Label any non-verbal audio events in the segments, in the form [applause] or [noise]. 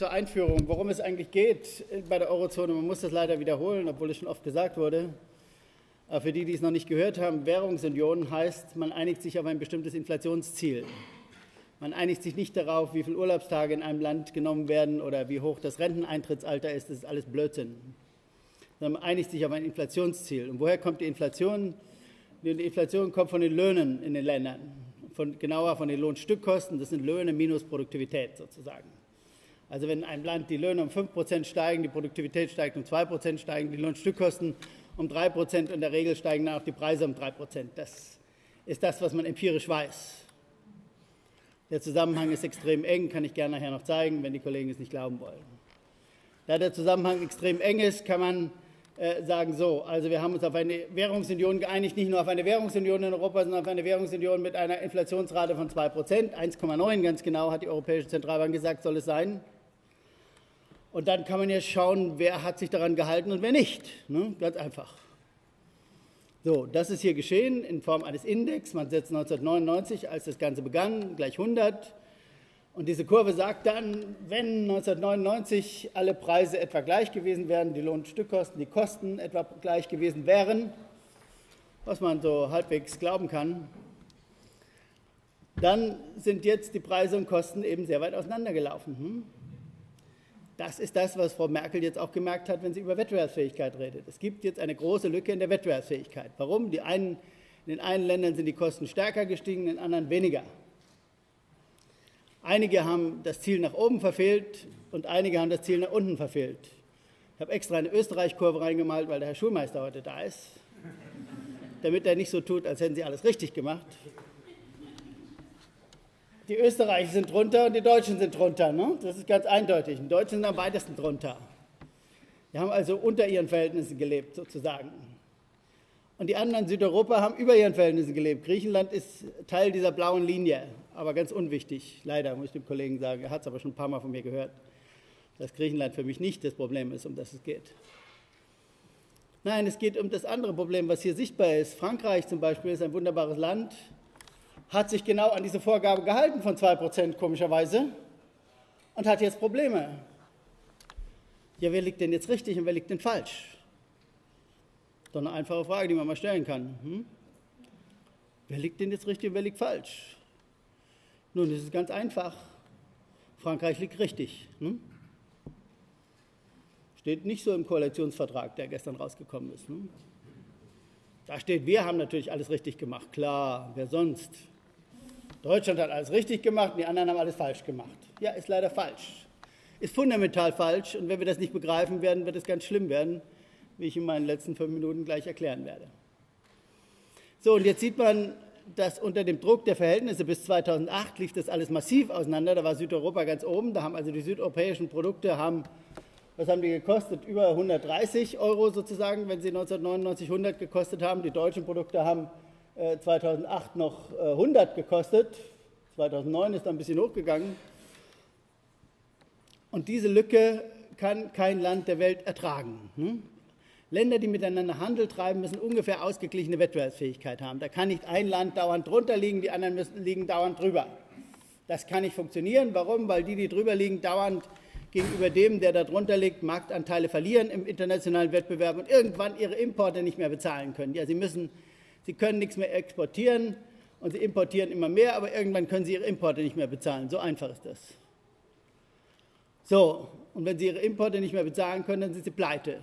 zur Einführung, worum es eigentlich geht bei der Eurozone. Man muss das leider wiederholen, obwohl es schon oft gesagt wurde. Aber für die, die es noch nicht gehört haben, Währungsunion heißt, man einigt sich auf ein bestimmtes Inflationsziel. Man einigt sich nicht darauf, wie viele Urlaubstage in einem Land genommen werden oder wie hoch das Renteneintrittsalter ist. Das ist alles Blödsinn. Sondern man einigt sich auf ein Inflationsziel. Und woher kommt die Inflation? Die Inflation kommt von den Löhnen in den Ländern, von, genauer von den Lohnstückkosten. Das sind Löhne minus Produktivität sozusagen. Also wenn in einem Land die Löhne um 5% steigen, die Produktivität steigt um 2%, steigen die Lohnstückkosten um 3 Prozent. In der Regel steigen dann auch die Preise um 3 Prozent. Das ist das, was man empirisch weiß. Der Zusammenhang ist extrem eng, kann ich gerne nachher noch zeigen, wenn die Kollegen es nicht glauben wollen. Da der Zusammenhang extrem eng ist, kann man äh, sagen so, also wir haben uns auf eine Währungsunion geeinigt, nicht nur auf eine Währungsunion in Europa, sondern auf eine Währungsunion mit einer Inflationsrate von 2 Prozent, 1,9 ganz genau hat die Europäische Zentralbank gesagt, soll es sein. Und dann kann man jetzt schauen, wer hat sich daran gehalten und wer nicht. Ne? Ganz einfach. So, das ist hier geschehen in Form eines Index. Man setzt 1999, als das Ganze begann, gleich 100. Und diese Kurve sagt dann, wenn 1999 alle Preise etwa gleich gewesen wären, die Lohnstückkosten, die Kosten etwa gleich gewesen wären, was man so halbwegs glauben kann, dann sind jetzt die Preise und Kosten eben sehr weit auseinandergelaufen. Hm? Das ist das, was Frau Merkel jetzt auch gemerkt hat, wenn sie über Wettbewerbsfähigkeit redet. Es gibt jetzt eine große Lücke in der Wettbewerbsfähigkeit. Warum? Die einen, in den einen Ländern sind die Kosten stärker gestiegen, in den anderen weniger. Einige haben das Ziel nach oben verfehlt und einige haben das Ziel nach unten verfehlt. Ich habe extra eine Österreich-Kurve reingemalt, weil der Herr Schulmeister heute da ist, damit er nicht so tut, als hätten sie alles richtig gemacht die Österreicher sind drunter und die Deutschen sind drunter. Ne? Das ist ganz eindeutig. Die Deutschen sind am weitesten drunter. Die haben also unter ihren Verhältnissen gelebt, sozusagen. Und die anderen in Südeuropa haben über ihren Verhältnissen gelebt. Griechenland ist Teil dieser blauen Linie, aber ganz unwichtig. Leider, muss ich dem Kollegen sagen. Er hat es aber schon ein paar Mal von mir gehört, dass Griechenland für mich nicht das Problem ist, um das es geht. Nein, es geht um das andere Problem, was hier sichtbar ist. Frankreich zum Beispiel ist ein wunderbares Land, hat sich genau an diese Vorgabe gehalten von 2% komischerweise und hat jetzt Probleme. Ja, wer liegt denn jetzt richtig und wer liegt denn falsch? Doch eine einfache Frage, die man mal stellen kann. Hm? Wer liegt denn jetzt richtig und wer liegt falsch? Nun, es ist ganz einfach. Frankreich liegt richtig. Hm? Steht nicht so im Koalitionsvertrag, der gestern rausgekommen ist. Hm? Da steht, wir haben natürlich alles richtig gemacht. Klar, wer sonst? Deutschland hat alles richtig gemacht und die anderen haben alles falsch gemacht. Ja, ist leider falsch. Ist fundamental falsch und wenn wir das nicht begreifen werden, wird es ganz schlimm werden, wie ich in meinen letzten fünf Minuten gleich erklären werde. So, und jetzt sieht man, dass unter dem Druck der Verhältnisse bis 2008 lief das alles massiv auseinander. Da war Südeuropa ganz oben. Da haben also die südeuropäischen Produkte haben, was haben die gekostet? Über 130 Euro sozusagen, wenn sie 1999 100 gekostet haben. Die deutschen Produkte haben 2008 äh, noch 100 äh, gekostet. 2009 ist ein bisschen hochgegangen. Und diese Lücke kann kein Land der Welt ertragen. Hm? Länder, die miteinander Handel treiben, müssen ungefähr ausgeglichene Wettbewerbsfähigkeit haben. Da kann nicht ein Land dauernd drunter liegen, die anderen müssen, liegen dauernd drüber. Das kann nicht funktionieren. Warum? Weil die, die drüber liegen, dauernd gegenüber dem, der da drunter liegt, Marktanteile verlieren im internationalen Wettbewerb und irgendwann ihre Importe nicht mehr bezahlen können. Ja, sie müssen Sie können nichts mehr exportieren und sie importieren immer mehr, aber irgendwann können sie ihre Importe nicht mehr bezahlen. So einfach ist das. So, und wenn sie ihre Importe nicht mehr bezahlen können, dann sind sie pleite.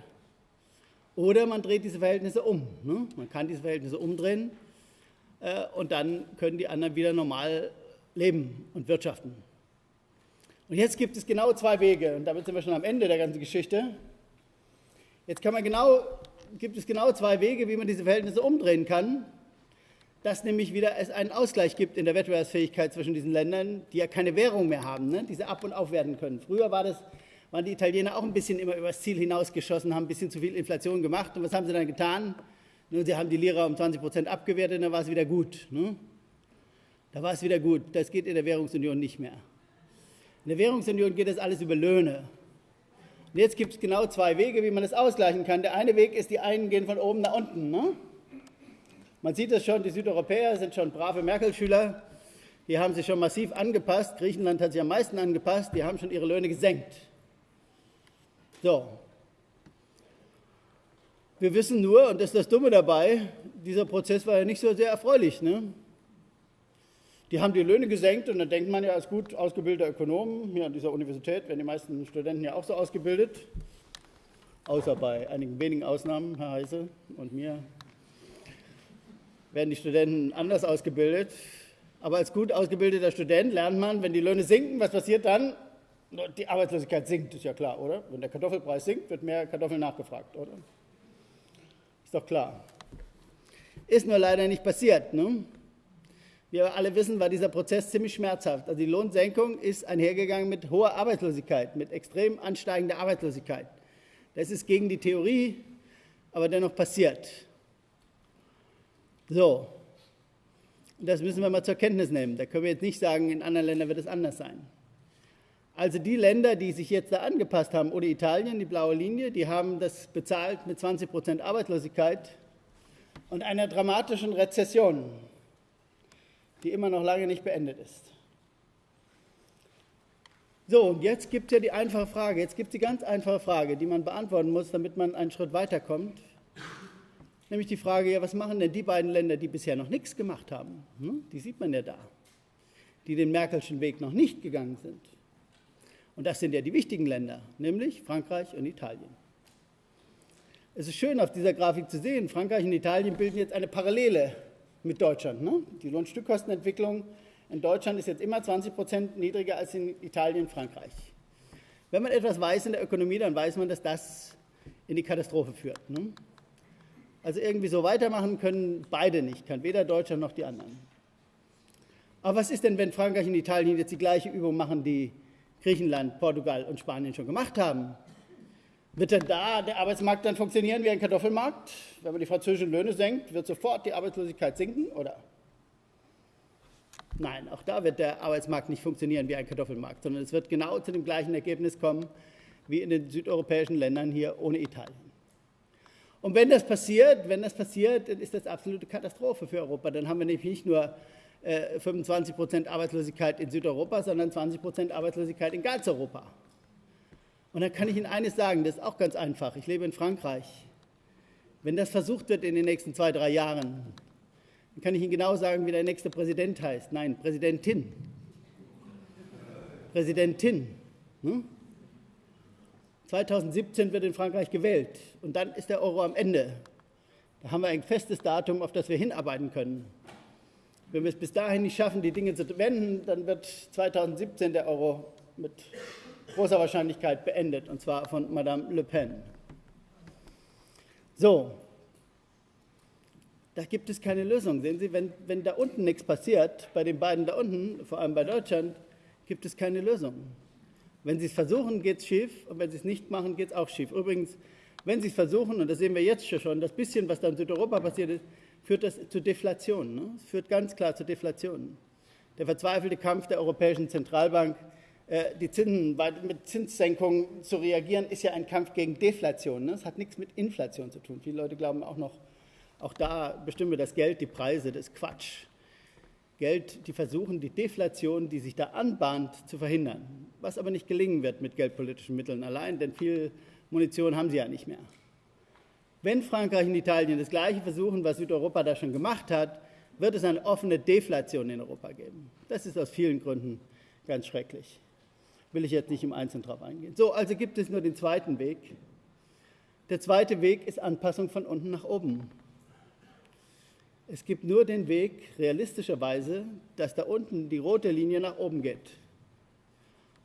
Oder man dreht diese Verhältnisse um. Ne? Man kann diese Verhältnisse umdrehen äh, und dann können die anderen wieder normal leben und wirtschaften. Und jetzt gibt es genau zwei Wege, und damit sind wir schon am Ende der ganzen Geschichte. Jetzt kann man genau gibt es genau zwei Wege, wie man diese Verhältnisse umdrehen kann, dass nämlich wieder es einen Ausgleich gibt in der Wettbewerbsfähigkeit zwischen diesen Ländern, die ja keine Währung mehr haben, ne? die sie ab und auf werden können. Früher war das, waren die Italiener auch ein bisschen immer über das Ziel hinausgeschossen, haben ein bisschen zu viel Inflation gemacht. Und was haben sie dann getan? Nun, sie haben die Lira um 20 Prozent abgewertet und dann war es wieder gut. Ne? Da war es wieder gut. Das geht in der Währungsunion nicht mehr. In der Währungsunion geht das alles über Löhne. Und jetzt gibt es genau zwei Wege, wie man das ausgleichen kann. Der eine Weg ist, die einen gehen von oben nach unten. Ne? Man sieht das schon, die Südeuropäer sind schon brave Merkel-Schüler. Die haben sich schon massiv angepasst. Griechenland hat sich am meisten angepasst. Die haben schon ihre Löhne gesenkt. So. Wir wissen nur, und das ist das Dumme dabei, dieser Prozess war ja nicht so sehr erfreulich. Ne? Die haben die Löhne gesenkt und dann denkt man ja als gut ausgebildeter Ökonom, hier an dieser Universität werden die meisten Studenten ja auch so ausgebildet, außer bei einigen wenigen Ausnahmen, Herr Heise und mir, werden die Studenten anders ausgebildet. Aber als gut ausgebildeter Student lernt man, wenn die Löhne sinken, was passiert dann? Die Arbeitslosigkeit sinkt, ist ja klar, oder? Wenn der Kartoffelpreis sinkt, wird mehr Kartoffeln nachgefragt, oder? Ist doch klar. Ist nur leider nicht passiert. Ne? Wir alle wissen, war dieser Prozess ziemlich schmerzhaft. Also die Lohnsenkung ist einhergegangen mit hoher Arbeitslosigkeit, mit extrem ansteigender Arbeitslosigkeit. Das ist gegen die Theorie, aber dennoch passiert. So, das müssen wir mal zur Kenntnis nehmen. Da können wir jetzt nicht sagen, in anderen Ländern wird es anders sein. Also die Länder, die sich jetzt da angepasst haben, oder Italien, die blaue Linie, die haben das bezahlt mit 20 Prozent Arbeitslosigkeit und einer dramatischen Rezession, die immer noch lange nicht beendet ist. So, und jetzt gibt es ja die einfache Frage, jetzt gibt es die ganz einfache Frage, die man beantworten muss, damit man einen Schritt weiterkommt. Nämlich die Frage, ja, was machen denn die beiden Länder, die bisher noch nichts gemacht haben? Hm? Die sieht man ja da, die den Merkelschen Weg noch nicht gegangen sind. Und das sind ja die wichtigen Länder, nämlich Frankreich und Italien. Es ist schön auf dieser Grafik zu sehen, Frankreich und Italien bilden jetzt eine Parallele mit Deutschland. Ne? Die Lohnstückkostenentwicklung in Deutschland ist jetzt immer 20 Prozent niedriger als in Italien und Frankreich. Wenn man etwas weiß in der Ökonomie, dann weiß man, dass das in die Katastrophe führt. Ne? Also irgendwie so weitermachen können beide nicht, kann weder Deutschland noch die anderen. Aber was ist denn, wenn Frankreich und Italien jetzt die gleiche Übung machen, die Griechenland, Portugal und Spanien schon gemacht haben. Wird denn da der Arbeitsmarkt dann funktionieren wie ein Kartoffelmarkt? Wenn man die französischen Löhne senkt, wird sofort die Arbeitslosigkeit sinken, oder? Nein, auch da wird der Arbeitsmarkt nicht funktionieren wie ein Kartoffelmarkt, sondern es wird genau zu dem gleichen Ergebnis kommen wie in den südeuropäischen Ländern hier ohne Italien. Und wenn das passiert, wenn das passiert, dann ist das absolute Katastrophe für Europa. Dann haben wir nämlich nicht nur 25 äh, Prozent Arbeitslosigkeit in Südeuropa, sondern 20 Prozent Arbeitslosigkeit in ganz Europa. Und dann kann ich Ihnen eines sagen, das ist auch ganz einfach. Ich lebe in Frankreich. Wenn das versucht wird in den nächsten zwei, drei Jahren, dann kann ich Ihnen genau sagen, wie der nächste Präsident heißt. Nein, Präsidentin. Präsidentin. Hm? 2017 wird in Frankreich gewählt und dann ist der Euro am Ende. Da haben wir ein festes Datum, auf das wir hinarbeiten können. Wenn wir es bis dahin nicht schaffen, die Dinge zu wenden, dann wird 2017 der Euro mit großer Wahrscheinlichkeit beendet, und zwar von Madame Le Pen. So, da gibt es keine Lösung. Sehen Sie, wenn, wenn da unten nichts passiert, bei den beiden da unten, vor allem bei Deutschland, gibt es keine Lösung. Wenn Sie es versuchen, geht es schief, und wenn Sie es nicht machen, geht es auch schief. Übrigens, wenn Sie es versuchen, und das sehen wir jetzt schon, das bisschen, was da in Südeuropa passiert ist, führt das zu Deflation. Ne? Es führt ganz klar zu Deflation. Der verzweifelte Kampf der Europäischen Zentralbank, die Zinsen mit Zinssenkungen zu reagieren, ist ja ein Kampf gegen Deflation. Ne? Es hat nichts mit Inflation zu tun. Viele Leute glauben auch noch, auch da bestimmen wir das Geld, die Preise, das ist Quatsch. Geld, die versuchen, die Deflation, die sich da anbahnt, zu verhindern. Was aber nicht gelingen wird mit geldpolitischen Mitteln allein, denn viel Munition haben sie ja nicht mehr. Wenn Frankreich und Italien das Gleiche versuchen, was Südeuropa da schon gemacht hat, wird es eine offene Deflation in Europa geben. Das ist aus vielen Gründen ganz schrecklich. Will ich jetzt nicht im Einzelnen darauf eingehen. So, also gibt es nur den zweiten Weg. Der zweite Weg ist Anpassung von unten nach oben. Es gibt nur den Weg, realistischerweise, dass da unten die rote Linie nach oben geht.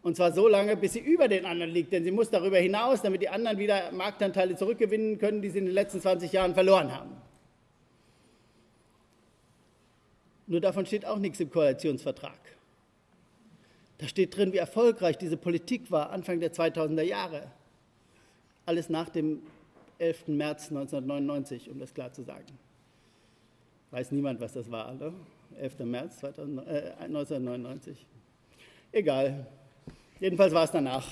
Und zwar so lange, bis sie über den anderen liegt, denn sie muss darüber hinaus, damit die anderen wieder Marktanteile zurückgewinnen können, die sie in den letzten 20 Jahren verloren haben. Nur davon steht auch nichts im Koalitionsvertrag. Da steht drin, wie erfolgreich diese Politik war Anfang der 2000er Jahre. Alles nach dem 11. März 1999, um das klar zu sagen. Weiß niemand, was das war, oder? 11. März 2000, äh, 1999. Egal. Jedenfalls war es danach.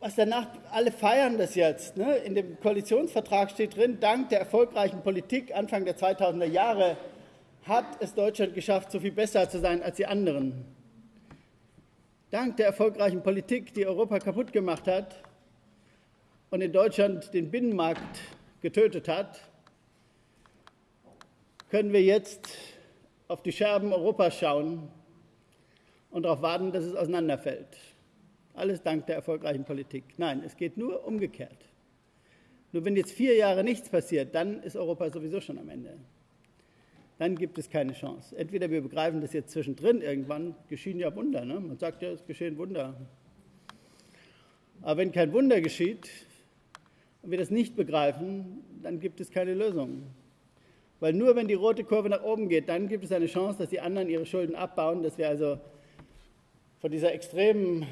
Was danach, alle feiern das jetzt. Ne? In dem Koalitionsvertrag steht drin, dank der erfolgreichen Politik Anfang der 2000er Jahre hat es Deutschland geschafft, so viel besser zu sein als die anderen. dank der erfolgreichen Politik, die Europa kaputt gemacht hat und in Deutschland den Binnenmarkt getötet hat, können wir jetzt auf die Scherben Europas schauen und darauf warten, dass es auseinanderfällt. Alles dank der erfolgreichen Politik. Nein, es geht nur umgekehrt. Nur wenn jetzt vier Jahre nichts passiert, dann ist Europa sowieso schon am Ende. Dann gibt es keine Chance. Entweder wir begreifen das jetzt zwischendrin, irgendwann geschehen ja Wunder. Ne? Man sagt ja, es geschehen Wunder. Aber wenn kein Wunder geschieht und wir das nicht begreifen, dann gibt es keine Lösung. Weil nur wenn die rote Kurve nach oben geht, dann gibt es eine Chance, dass die anderen ihre Schulden abbauen, dass wir also von dieser extremen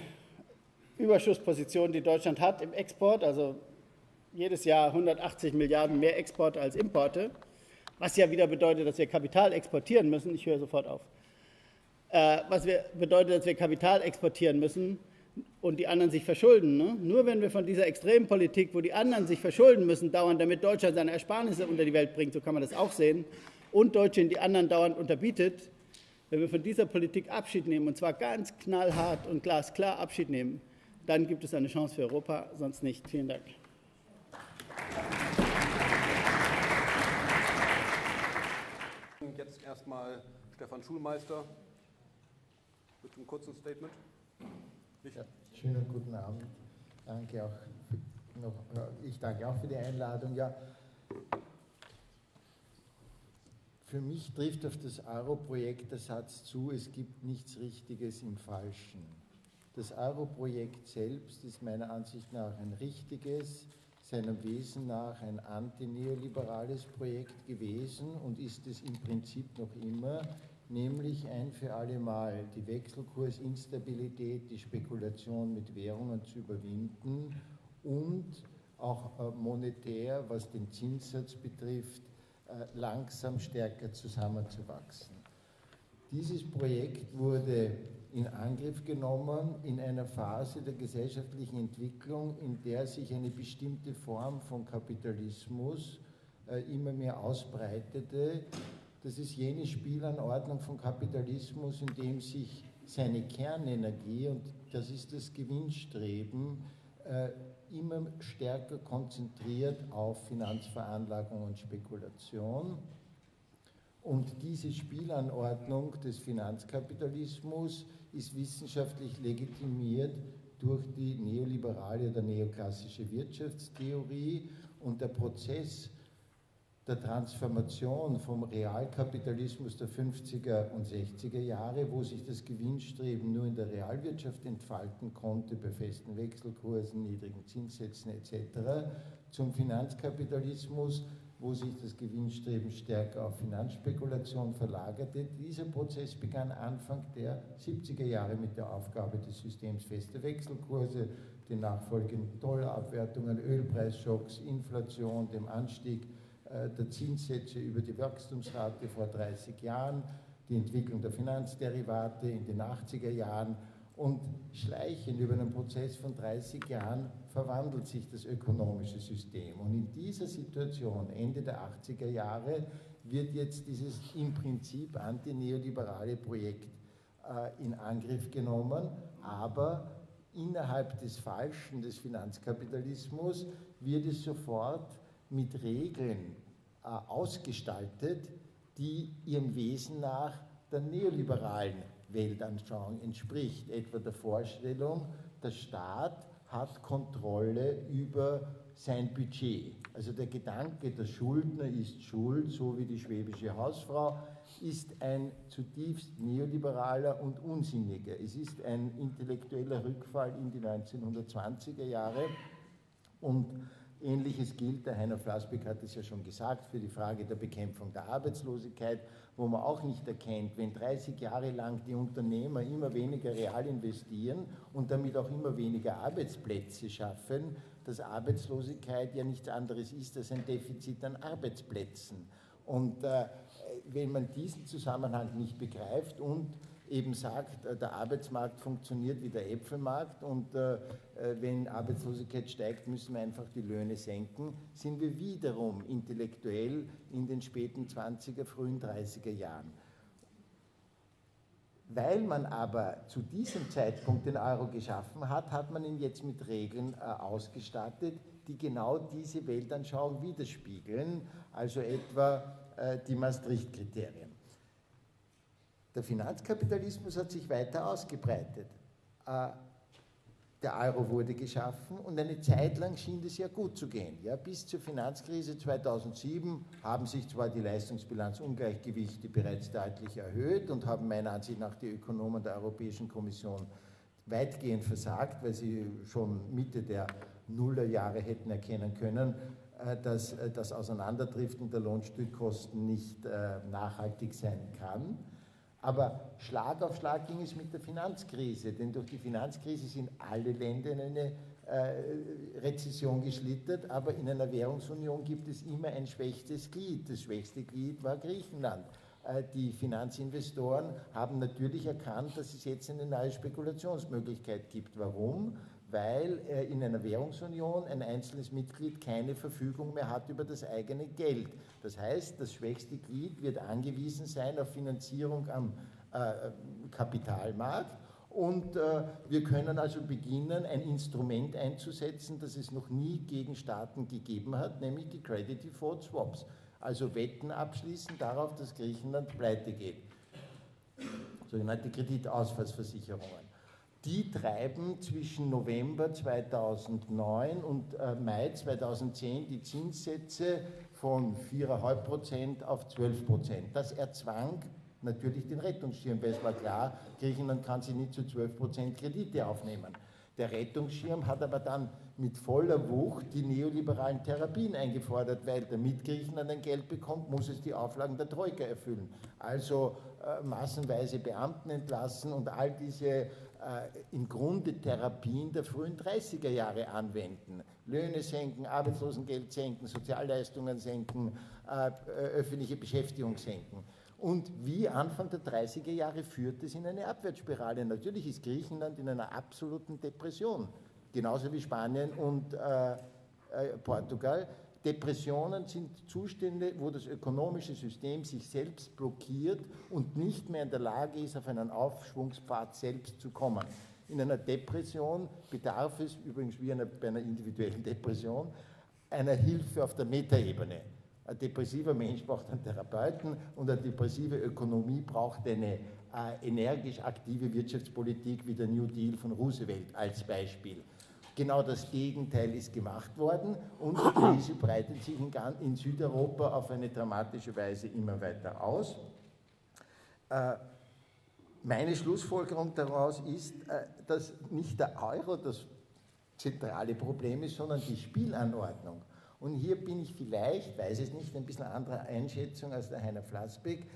Überschussposition, die Deutschland hat im Export, also jedes Jahr 180 Milliarden mehr Export als Importe, was ja wieder bedeutet, dass wir Kapital exportieren müssen. Ich höre sofort auf. Äh, was wir, bedeutet, dass wir Kapital exportieren müssen und die anderen sich verschulden. Ne? Nur wenn wir von dieser extremen Politik, wo die anderen sich verschulden müssen, dauernd, damit Deutschland seine Ersparnisse unter die Welt bringt, so kann man das auch sehen, und Deutschland die anderen dauernd unterbietet, wenn wir von dieser Politik Abschied nehmen, und zwar ganz knallhart und glasklar Abschied nehmen, dann gibt es eine Chance für Europa, sonst nicht. Vielen Dank. Jetzt erstmal Stefan Schulmeister mit einem kurzen Statement. Ja, schönen guten Abend. Danke auch noch, ich danke auch für die Einladung. Ja, für mich trifft auf das Euro-Projekt der Satz zu, es gibt nichts Richtiges im Falschen. Das Euro-Projekt selbst ist meiner Ansicht nach ein richtiges, seinem Wesen nach ein antineoliberales Projekt gewesen und ist es im Prinzip noch immer nämlich ein für alle Mal die Wechselkursinstabilität, die Spekulation mit Währungen zu überwinden und auch äh, monetär, was den Zinssatz betrifft, äh, langsam stärker zusammenzuwachsen. Dieses Projekt wurde in Angriff genommen in einer Phase der gesellschaftlichen Entwicklung, in der sich eine bestimmte Form von Kapitalismus äh, immer mehr ausbreitete, das ist jene Spielanordnung von Kapitalismus, in dem sich seine Kernenergie, und das ist das Gewinnstreben, äh, immer stärker konzentriert auf Finanzveranlagung und Spekulation. Und diese Spielanordnung des Finanzkapitalismus ist wissenschaftlich legitimiert durch die neoliberale oder neoklassische Wirtschaftstheorie und der Prozess der Transformation vom Realkapitalismus der 50er und 60er Jahre, wo sich das Gewinnstreben nur in der Realwirtschaft entfalten konnte, bei festen Wechselkursen, niedrigen Zinssätzen etc., zum Finanzkapitalismus, wo sich das Gewinnstreben stärker auf Finanzspekulation verlagerte. Dieser Prozess begann Anfang der 70er Jahre mit der Aufgabe des Systems fester Wechselkurse, den nachfolgenden Dollarabwertungen, Ölpreisschocks, Inflation, dem Anstieg äh, der Zinssätze über die Wachstumsrate vor 30 Jahren, die Entwicklung der Finanzderivate in den 80er Jahren und schleichend über einen Prozess von 30 Jahren verwandelt sich das ökonomische System. Und in dieser Situation, Ende der 80er Jahre, wird jetzt dieses im Prinzip antineoliberale Projekt äh, in Angriff genommen, aber innerhalb des Falschen des Finanzkapitalismus wird es sofort mit Regeln äh, ausgestaltet, die ihrem Wesen nach der neoliberalen Weltanschauung entspricht, etwa der Vorstellung, der Staat hat Kontrolle über sein Budget. Also der Gedanke, der Schuldner ist schuld, so wie die schwäbische Hausfrau, ist ein zutiefst neoliberaler und unsinniger. Es ist ein intellektueller Rückfall in die 1920er Jahre und Ähnliches gilt, der Heiner Flassbeck hat es ja schon gesagt, für die Frage der Bekämpfung der Arbeitslosigkeit, wo man auch nicht erkennt, wenn 30 Jahre lang die Unternehmer immer weniger real investieren und damit auch immer weniger Arbeitsplätze schaffen, dass Arbeitslosigkeit ja nichts anderes ist als ein Defizit an Arbeitsplätzen. Und äh, wenn man diesen Zusammenhang nicht begreift und eben sagt, äh, der Arbeitsmarkt funktioniert wie der Äpfelmarkt und äh, äh, wenn Arbeitslosigkeit steigt, müssen wir einfach die Löhne senken, sind wir wiederum intellektuell in den späten 20er, frühen 30er Jahren. Weil man aber zu diesem Zeitpunkt den Euro geschaffen hat, hat man ihn jetzt mit Regeln ausgestattet, die genau diese Weltanschauung widerspiegeln, also etwa die Maastricht-Kriterien. Der Finanzkapitalismus hat sich weiter ausgebreitet. Äh, der Euro wurde geschaffen und eine Zeit lang schien es ja gut zu gehen. Ja, bis zur Finanzkrise 2007 haben sich zwar die Leistungsbilanzungleichgewichte bereits deutlich erhöht und haben meiner Ansicht nach die Ökonomen der Europäischen Kommission weitgehend versagt, weil sie schon Mitte der Nullerjahre hätten erkennen können, äh, dass äh, das Auseinanderdriften der Lohnstückkosten nicht nachhaltig sein kann. Aber Schlag auf Schlag ging es mit der Finanzkrise, denn durch die Finanzkrise sind alle Länder in eine äh, Rezession geschlittert, aber in einer Währungsunion gibt es immer ein schwächstes Glied. Das schwächste Glied war Griechenland. Äh, die Finanzinvestoren haben natürlich erkannt, dass es jetzt eine neue Spekulationsmöglichkeit gibt. Warum? Weil in einer Währungsunion ein einzelnes Mitglied keine Verfügung mehr hat über das eigene Geld. Das heißt, das schwächste Glied wird angewiesen sein auf Finanzierung am äh, Kapitalmarkt. Und äh, wir können also beginnen, ein Instrument einzusetzen, das es noch nie gegen Staaten gegeben hat, nämlich die Credit Default Swaps. Also Wetten abschließen darauf, dass Griechenland pleite geht. Sogenannte Kreditausfallsversicherungen die treiben zwischen November 2009 und äh, Mai 2010 die Zinssätze von 4,5% auf 12%. Das erzwang natürlich den Rettungsschirm, weil es war klar, Griechenland kann sich nicht zu 12% Kredite aufnehmen. Der Rettungsschirm hat aber dann mit voller Wucht die neoliberalen Therapien eingefordert, weil damit Griechenland ein Geld bekommt, muss es die Auflagen der Troika erfüllen. Also äh, massenweise Beamten entlassen und all diese im Grunde Therapien der frühen 30er Jahre anwenden. Löhne senken, Arbeitslosengeld senken, Sozialleistungen senken, äh, öffentliche Beschäftigung senken. Und wie Anfang der 30er Jahre führt es in eine Abwärtsspirale. Natürlich ist Griechenland in einer absoluten Depression, genauso wie Spanien und äh, äh, Portugal. Depressionen sind Zustände, wo das ökonomische System sich selbst blockiert und nicht mehr in der Lage ist, auf einen Aufschwungspfad selbst zu kommen. In einer Depression bedarf es, übrigens wie einer, bei einer individuellen Depression, einer Hilfe auf der Metaebene. Ein depressiver Mensch braucht einen Therapeuten und eine depressive Ökonomie braucht eine äh, energisch aktive Wirtschaftspolitik wie der New Deal von Roosevelt als Beispiel. Genau das Gegenteil ist gemacht worden und die Krise breitet sich in, Südeuropa auf eine dramatische Weise immer weiter aus. Äh, meine Schlussfolgerung daraus ist, äh, dass nicht der Euro das zentrale Problem ist, sondern die Spielanordnung. Und hier bin ich vielleicht, weiß es nicht, ein bisschen anderer Einschätzung als der Heiner Flassbeck.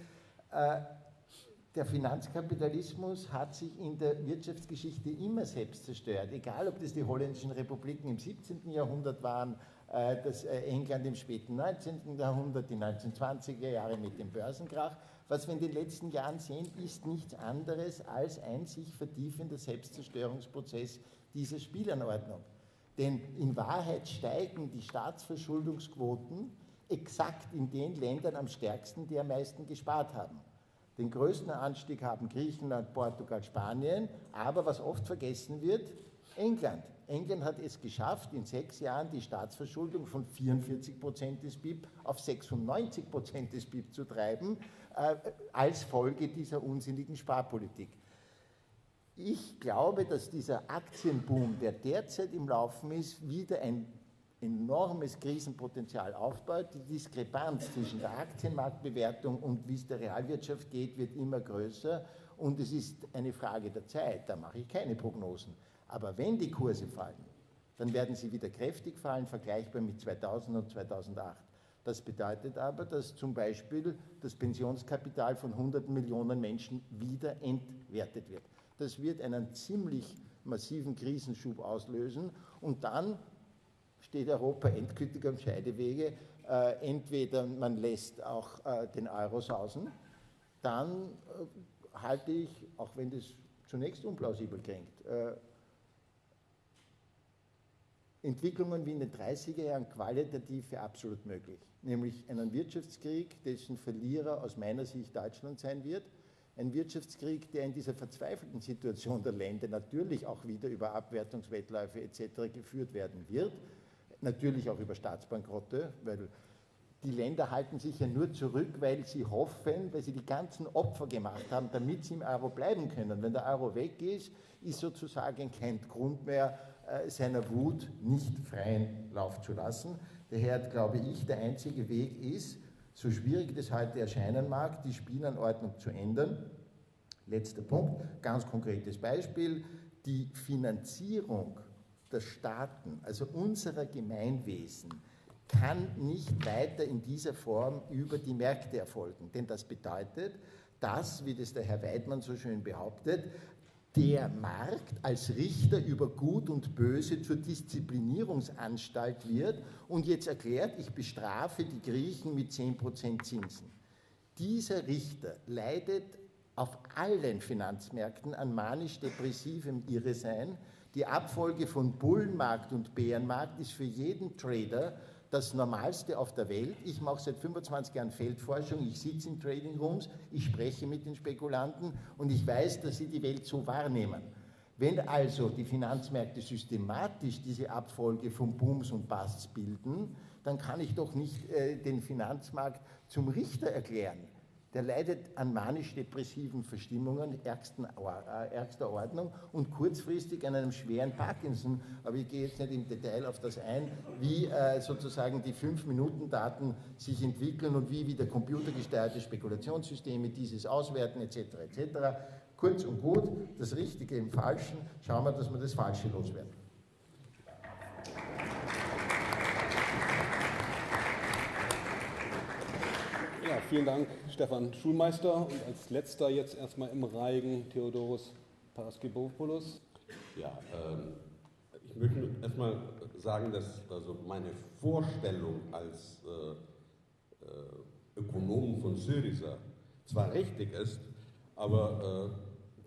Der Finanzkapitalismus hat sich in der Wirtschaftsgeschichte immer selbst zerstört, egal ob das die holländischen Republiken im 17. Jahrhundert waren, äh, das äh, England im späten 19. Jahrhundert, die 1920er Jahre mit dem Börsenkrach. Was wir in den letzten Jahren sehen, ist nichts anderes als ein sich vertiefender Selbstzerstörungsprozess dieser Spielanordnung. Denn in Wahrheit steigen die Staatsverschuldungsquoten exakt in den Ländern am stärksten, die am meisten gespart haben. Den größten Anstieg haben Griechenland, Portugal, Spanien, aber was oft vergessen wird, England. England hat es geschafft, in sechs Jahren die Staatsverschuldung von 44 Prozent des BIP auf 96 Prozent des BIP zu treiben, äh, als Folge dieser unsinnigen Sparpolitik. Ich glaube, dass dieser Aktienboom, der derzeit im Laufen ist, wieder ein enormes Krisenpotenzial aufbaut. Die Diskrepanz zwischen der Aktienmarktbewertung und wie es der Realwirtschaft geht, wird immer größer. Und es ist eine Frage der Zeit, da mache ich keine Prognosen. Aber wenn die Kurse fallen, dann werden sie wieder kräftig fallen, vergleichbar mit 2000 und 2008. Das bedeutet aber, dass zum Beispiel das Pensionskapital von 100 Millionen Menschen wieder entwertet wird. Das wird einen ziemlich massiven Krisenschub auslösen und dann steht Europa endgültig am Scheidewege. Äh, entweder man lässt auch äh, den Euro sausen, dann äh, halte ich, auch wenn das zunächst unplausibel klingt, äh, Entwicklungen wie in den 30er Jahren qualitativ für absolut möglich. Nämlich einen Wirtschaftskrieg, dessen Verlierer aus meiner Sicht Deutschland sein wird, Ein Wirtschaftskrieg, der in dieser verzweifelten Situation der Länder natürlich auch wieder über Abwertungswettläufe etc. geführt werden wird, natürlich auch über Staatsbankrotte, weil die Länder halten sich ja nur zurück, weil sie hoffen, weil sie die ganzen Opfer gemacht haben, damit sie im Euro bleiben können. Wenn der Euro weg ist, ist sozusagen kein Grund mehr, äh, seiner Wut nicht freien Lauf zu lassen. Daher glaube ich, der einzige Weg ist, so schwierig das heute erscheinen mag, die Spielanordnung zu ändern. Letzter Punkt, ganz konkretes Beispiel, die Finanzierung der Staaten, also unserer Gemeinwesen, kann nicht weiter in dieser Form über die Märkte erfolgen. Denn das bedeutet, dass, wie das der Herr Weidmann so schön behauptet, der Markt als Richter über Gut und Böse zur Disziplinierungsanstalt wird und jetzt erklärt, ich bestrafe die Griechen mit 10% Zinsen. Dieser Richter leidet auf allen Finanzmärkten an manisch-depressivem Irresein. Die Abfolge von Bullenmarkt und Bärenmarkt ist für jeden Trader das Normalste auf der Welt. Ich mache seit 25 Jahren Feldforschung, ich sitze in Trading Rooms, ich spreche mit den Spekulanten und ich weiß, dass sie die Welt so wahrnehmen. Wenn also die Finanzmärkte systematisch diese Abfolge von Booms und Busts bilden, dann kann ich doch nicht äh, den Finanzmarkt zum Richter erklären der leidet an manisch-depressiven Verstimmungen äh, ärgster Ordnung und kurzfristig an einem schweren Parkinson. Aber ich gehe jetzt nicht im Detail auf das ein, wie äh, sozusagen die 5-Minuten-Daten sich entwickeln und wie wieder computergesteuerte Spekulationssysteme dieses auswerten etc. etc. Kurz und gut, das Richtige im Falschen, schauen wir, dass wir das Falsche loswerden. Vielen Dank, Stefan Schulmeister. Und als letzter jetzt erstmal im Reigen Theodoros Paraskibopoulos. Ja, ähm, ich möchte erstmal sagen, dass also meine Vorstellung als äh, äh, Ökonom von Syriza zwar richtig ist, aber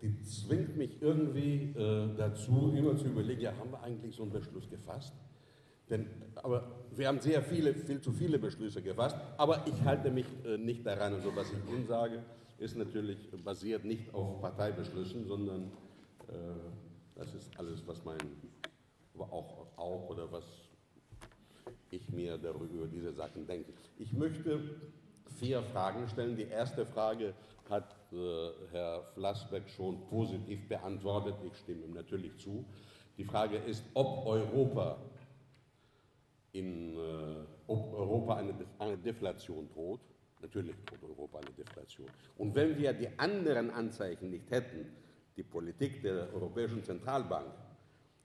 äh, die zwingt mich irgendwie äh, dazu, immer zu überlegen, ja, haben wir eigentlich so einen Beschluss gefasst? Denn, aber wir haben sehr viele, viel zu viele Beschlüsse gefasst, aber ich halte mich äh, nicht daran. Und so, was ich Ihnen sage, ist natürlich basiert nicht auf Parteibeschlüssen, sondern äh, das ist alles, was mein, auch, auch oder was ich mir darüber über diese Sachen denke. Ich möchte vier Fragen stellen. Die erste Frage hat äh, Herr Flassbeck schon positiv beantwortet. Ich stimme ihm natürlich zu. Die Frage ist, ob Europa in, äh, Europa eine, eine Deflation droht. Natürlich droht Europa eine Deflation. Und wenn wir die anderen Anzeichen nicht hätten, die Politik der Europäischen Zentralbank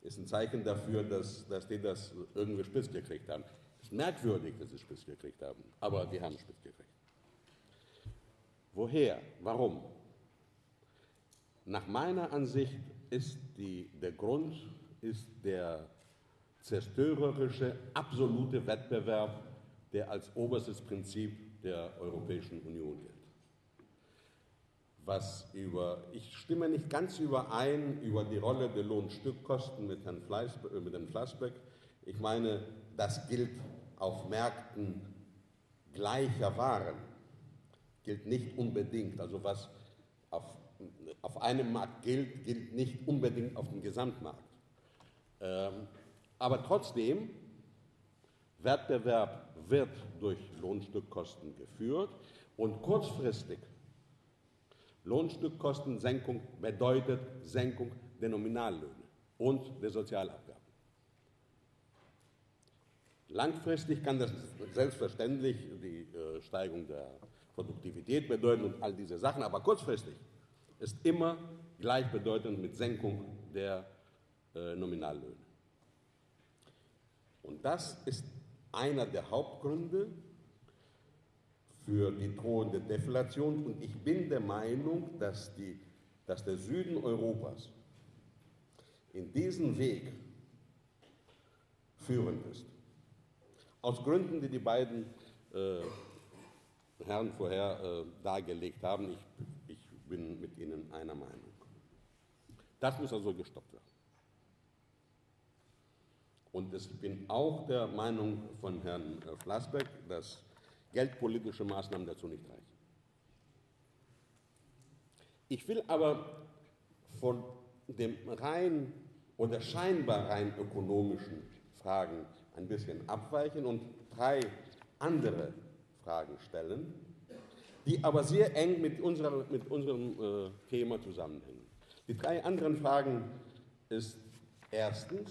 ist ein Zeichen dafür, dass, dass die das irgendwie spitz gekriegt haben. Es ist merkwürdig, dass sie spitz gekriegt haben, aber die haben spitz gekriegt. Woher? Warum? Nach meiner Ansicht ist die, der Grund ist der zerstörerische, absolute Wettbewerb, der als oberstes Prinzip der Europäischen Union gilt. Was über, ich stimme nicht ganz überein über die Rolle der Lohnstückkosten mit Herrn, Fleiß, äh, mit Herrn Flassbeck. Ich meine, das gilt auf Märkten gleicher Waren, gilt nicht unbedingt. Also was auf, auf einem Markt gilt, gilt nicht unbedingt auf dem Gesamtmarkt. Ähm, aber trotzdem, Wettbewerb wird durch Lohnstückkosten geführt und kurzfristig Lohnstückkostensenkung bedeutet Senkung der Nominallöhne und der Sozialabgaben. Langfristig kann das selbstverständlich die äh, Steigerung der Produktivität bedeuten und all diese Sachen, aber kurzfristig ist immer gleichbedeutend mit Senkung der äh, Nominallöhne. Das ist einer der Hauptgründe für die drohende Deflation. Und ich bin der Meinung, dass, die, dass der Süden Europas in diesen Weg führend ist. Aus Gründen, die die beiden äh, Herren vorher äh, dargelegt haben, ich, ich bin mit ihnen einer Meinung. Das muss also gestoppt werden. Und ich bin auch der Meinung von Herrn äh, Flassbeck, dass geldpolitische Maßnahmen dazu nicht reichen. Ich will aber von dem rein oder scheinbar rein ökonomischen Fragen ein bisschen abweichen und drei andere Fragen stellen, die aber sehr eng mit, unserer, mit unserem äh, Thema zusammenhängen. Die drei anderen Fragen ist erstens,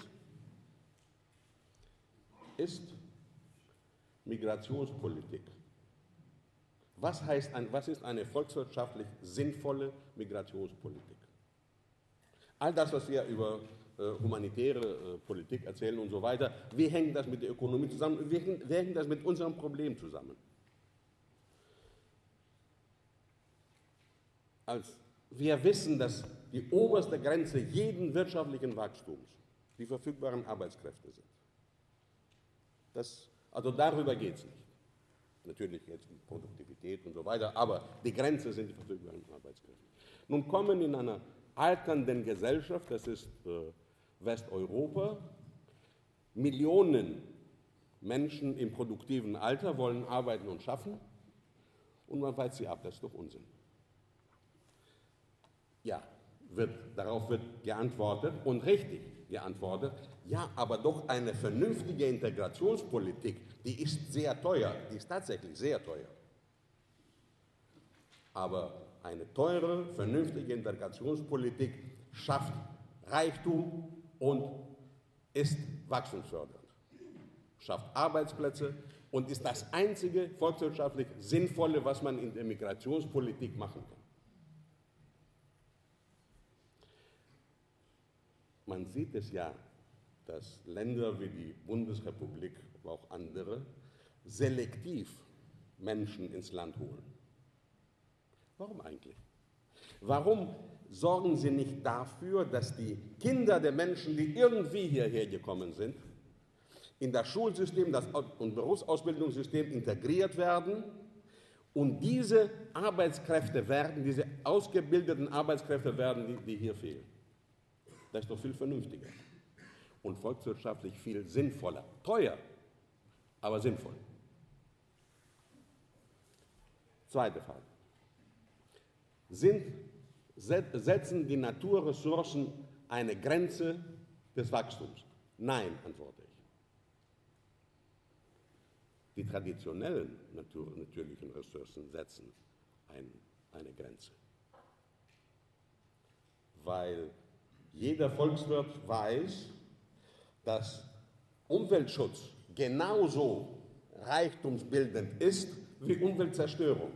ist Migrationspolitik. Was, heißt was ist eine volkswirtschaftlich sinnvolle Migrationspolitik? All das, was wir über äh, humanitäre äh, Politik erzählen und so weiter, wie hängt das mit der Ökonomie zusammen? Wie hängt, wie hängt das mit unserem Problem zusammen? Als wir wissen, dass die oberste Grenze jeden wirtschaftlichen Wachstums die verfügbaren Arbeitskräfte sind. Das, also darüber geht es nicht. Natürlich es um Produktivität und so weiter, aber die Grenze sind die verfügbaren Arbeitskräfte. Nun kommen in einer alternden Gesellschaft, das ist äh, Westeuropa, Millionen Menschen im produktiven Alter wollen arbeiten und schaffen und man weist sie ab, das ist doch Unsinn. Ja, wird, darauf wird geantwortet und richtig geantwortet, ja, aber doch eine vernünftige Integrationspolitik, die ist sehr teuer, die ist tatsächlich sehr teuer. Aber eine teure, vernünftige Integrationspolitik schafft Reichtum und ist wachstumsfördernd, schafft Arbeitsplätze und ist das einzige volkswirtschaftlich Sinnvolle, was man in der Migrationspolitik machen kann. Man sieht es ja, dass Länder wie die Bundesrepublik, aber auch andere, selektiv Menschen ins Land holen. Warum eigentlich? Warum sorgen sie nicht dafür, dass die Kinder der Menschen, die irgendwie hierher gekommen sind, in das Schulsystem das und Berufsausbildungssystem integriert werden und diese Arbeitskräfte werden, diese ausgebildeten Arbeitskräfte werden, die, die hier fehlen? Das ist doch viel vernünftiger und volkswirtschaftlich viel sinnvoller. Teuer, aber sinnvoll. Zweite Frage. Sind, setzen die Naturressourcen eine Grenze des Wachstums? Nein, antworte ich. Die traditionellen Natur, natürlichen Ressourcen setzen ein, eine Grenze. Weil jeder Volkswirt weiß, dass Umweltschutz genauso reichtumsbildend ist wie Umweltzerstörung,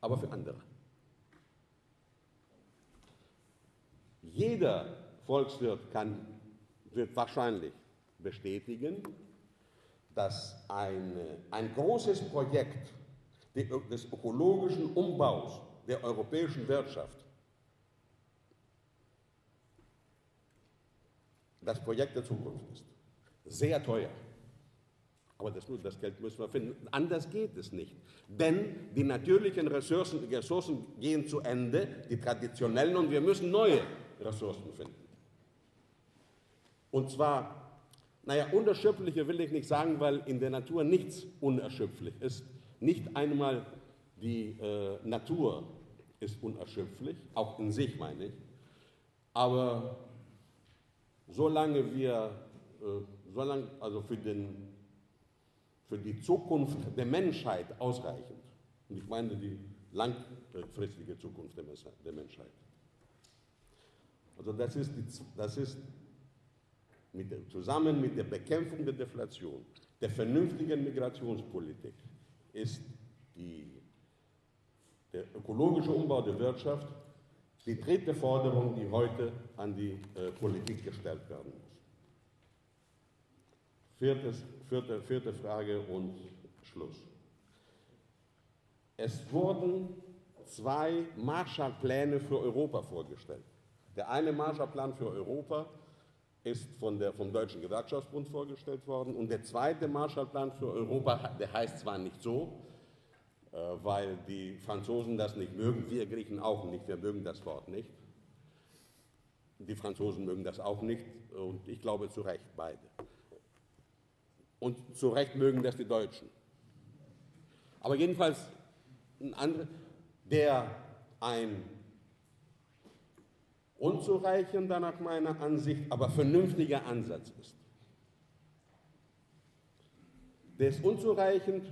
aber für andere. Jeder Volkswirt kann, wird wahrscheinlich bestätigen, dass eine, ein großes Projekt des ökologischen Umbaus der europäischen Wirtschaft das Projekt der Zukunft ist. Sehr teuer. Aber das, das, Geld müssen wir finden. Anders geht es nicht. Denn die natürlichen Ressourcen, Ressourcen gehen zu Ende, die traditionellen, und wir müssen neue Ressourcen finden. Und zwar, naja, unerschöpfliche will ich nicht sagen, weil in der Natur nichts unerschöpflich ist. Nicht einmal die äh, Natur ist unerschöpflich, auch in sich meine ich. Aber solange wir, äh, solange, also für, den, für die Zukunft der Menschheit ausreichend, und ich meine die langfristige Zukunft der Menschheit. Also das ist, die, das ist mit der, zusammen mit der Bekämpfung der Deflation, der vernünftigen Migrationspolitik, ist die, der ökologische Umbau der Wirtschaft die dritte Forderung, die heute an die äh, Politik gestellt werden muss. Viertes, vierte, vierte Frage und Schluss. Es wurden zwei Marshallpläne für Europa vorgestellt. Der eine Marshallplan für Europa ist von der, vom Deutschen Gewerkschaftsbund vorgestellt worden und der zweite Marshallplan für Europa, der heißt zwar nicht so, weil die Franzosen das nicht mögen, wir Griechen auch nicht, wir mögen das Wort nicht. Die Franzosen mögen das auch nicht und ich glaube zu Recht beide. Und zu Recht mögen das die Deutschen. Aber jedenfalls, der ein unzureichender nach meiner Ansicht, aber vernünftiger Ansatz ist. Der ist unzureichend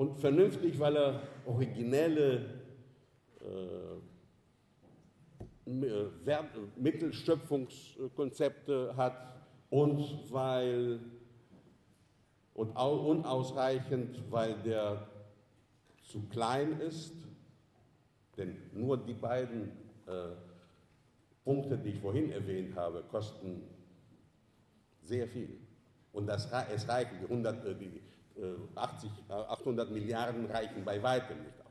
und vernünftig, weil er originelle äh, Mittelschöpfungskonzepte hat und weil und unausreichend, weil der zu klein ist, denn nur die beiden äh, Punkte, die ich vorhin erwähnt habe, kosten sehr viel. Und das, es reichen, die, 100, äh, die 80, äh, 800 Milliarden reichen bei weitem nicht aus.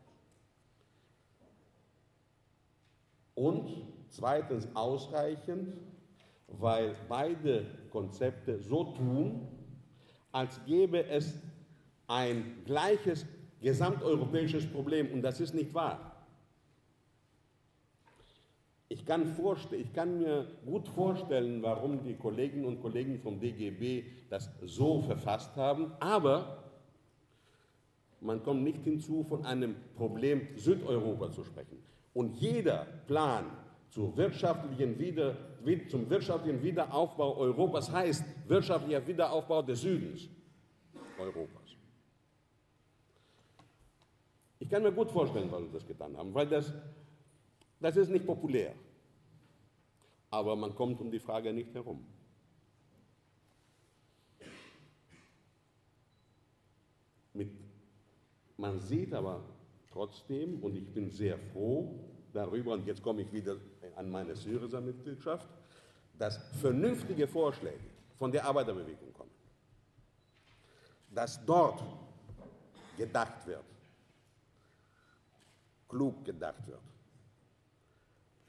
Und zweitens ausreichend, weil beide Konzepte so tun, als gäbe es ein gleiches gesamteuropäisches Problem und das ist nicht wahr. Ich kann, ich kann, mir gut vorstellen, warum die Kolleginnen und Kollegen vom DGB das so verfasst haben, aber man kommt nicht hinzu, von einem Problem Südeuropa zu sprechen. Und jeder Plan zur wirtschaftlichen Wieder, zum wirtschaftlichen Wiederaufbau Europas heißt wirtschaftlicher Wiederaufbau des Südens Europas. Ich kann mir gut vorstellen, warum sie das getan haben, weil das, das ist nicht populär. Aber man kommt um die Frage nicht herum. Mit, man sieht aber trotzdem, und ich bin sehr froh darüber, und jetzt komme ich wieder an meine Syriza-Mitgliedschaft, dass vernünftige Vorschläge von der Arbeiterbewegung kommen, dass dort gedacht wird, klug gedacht wird.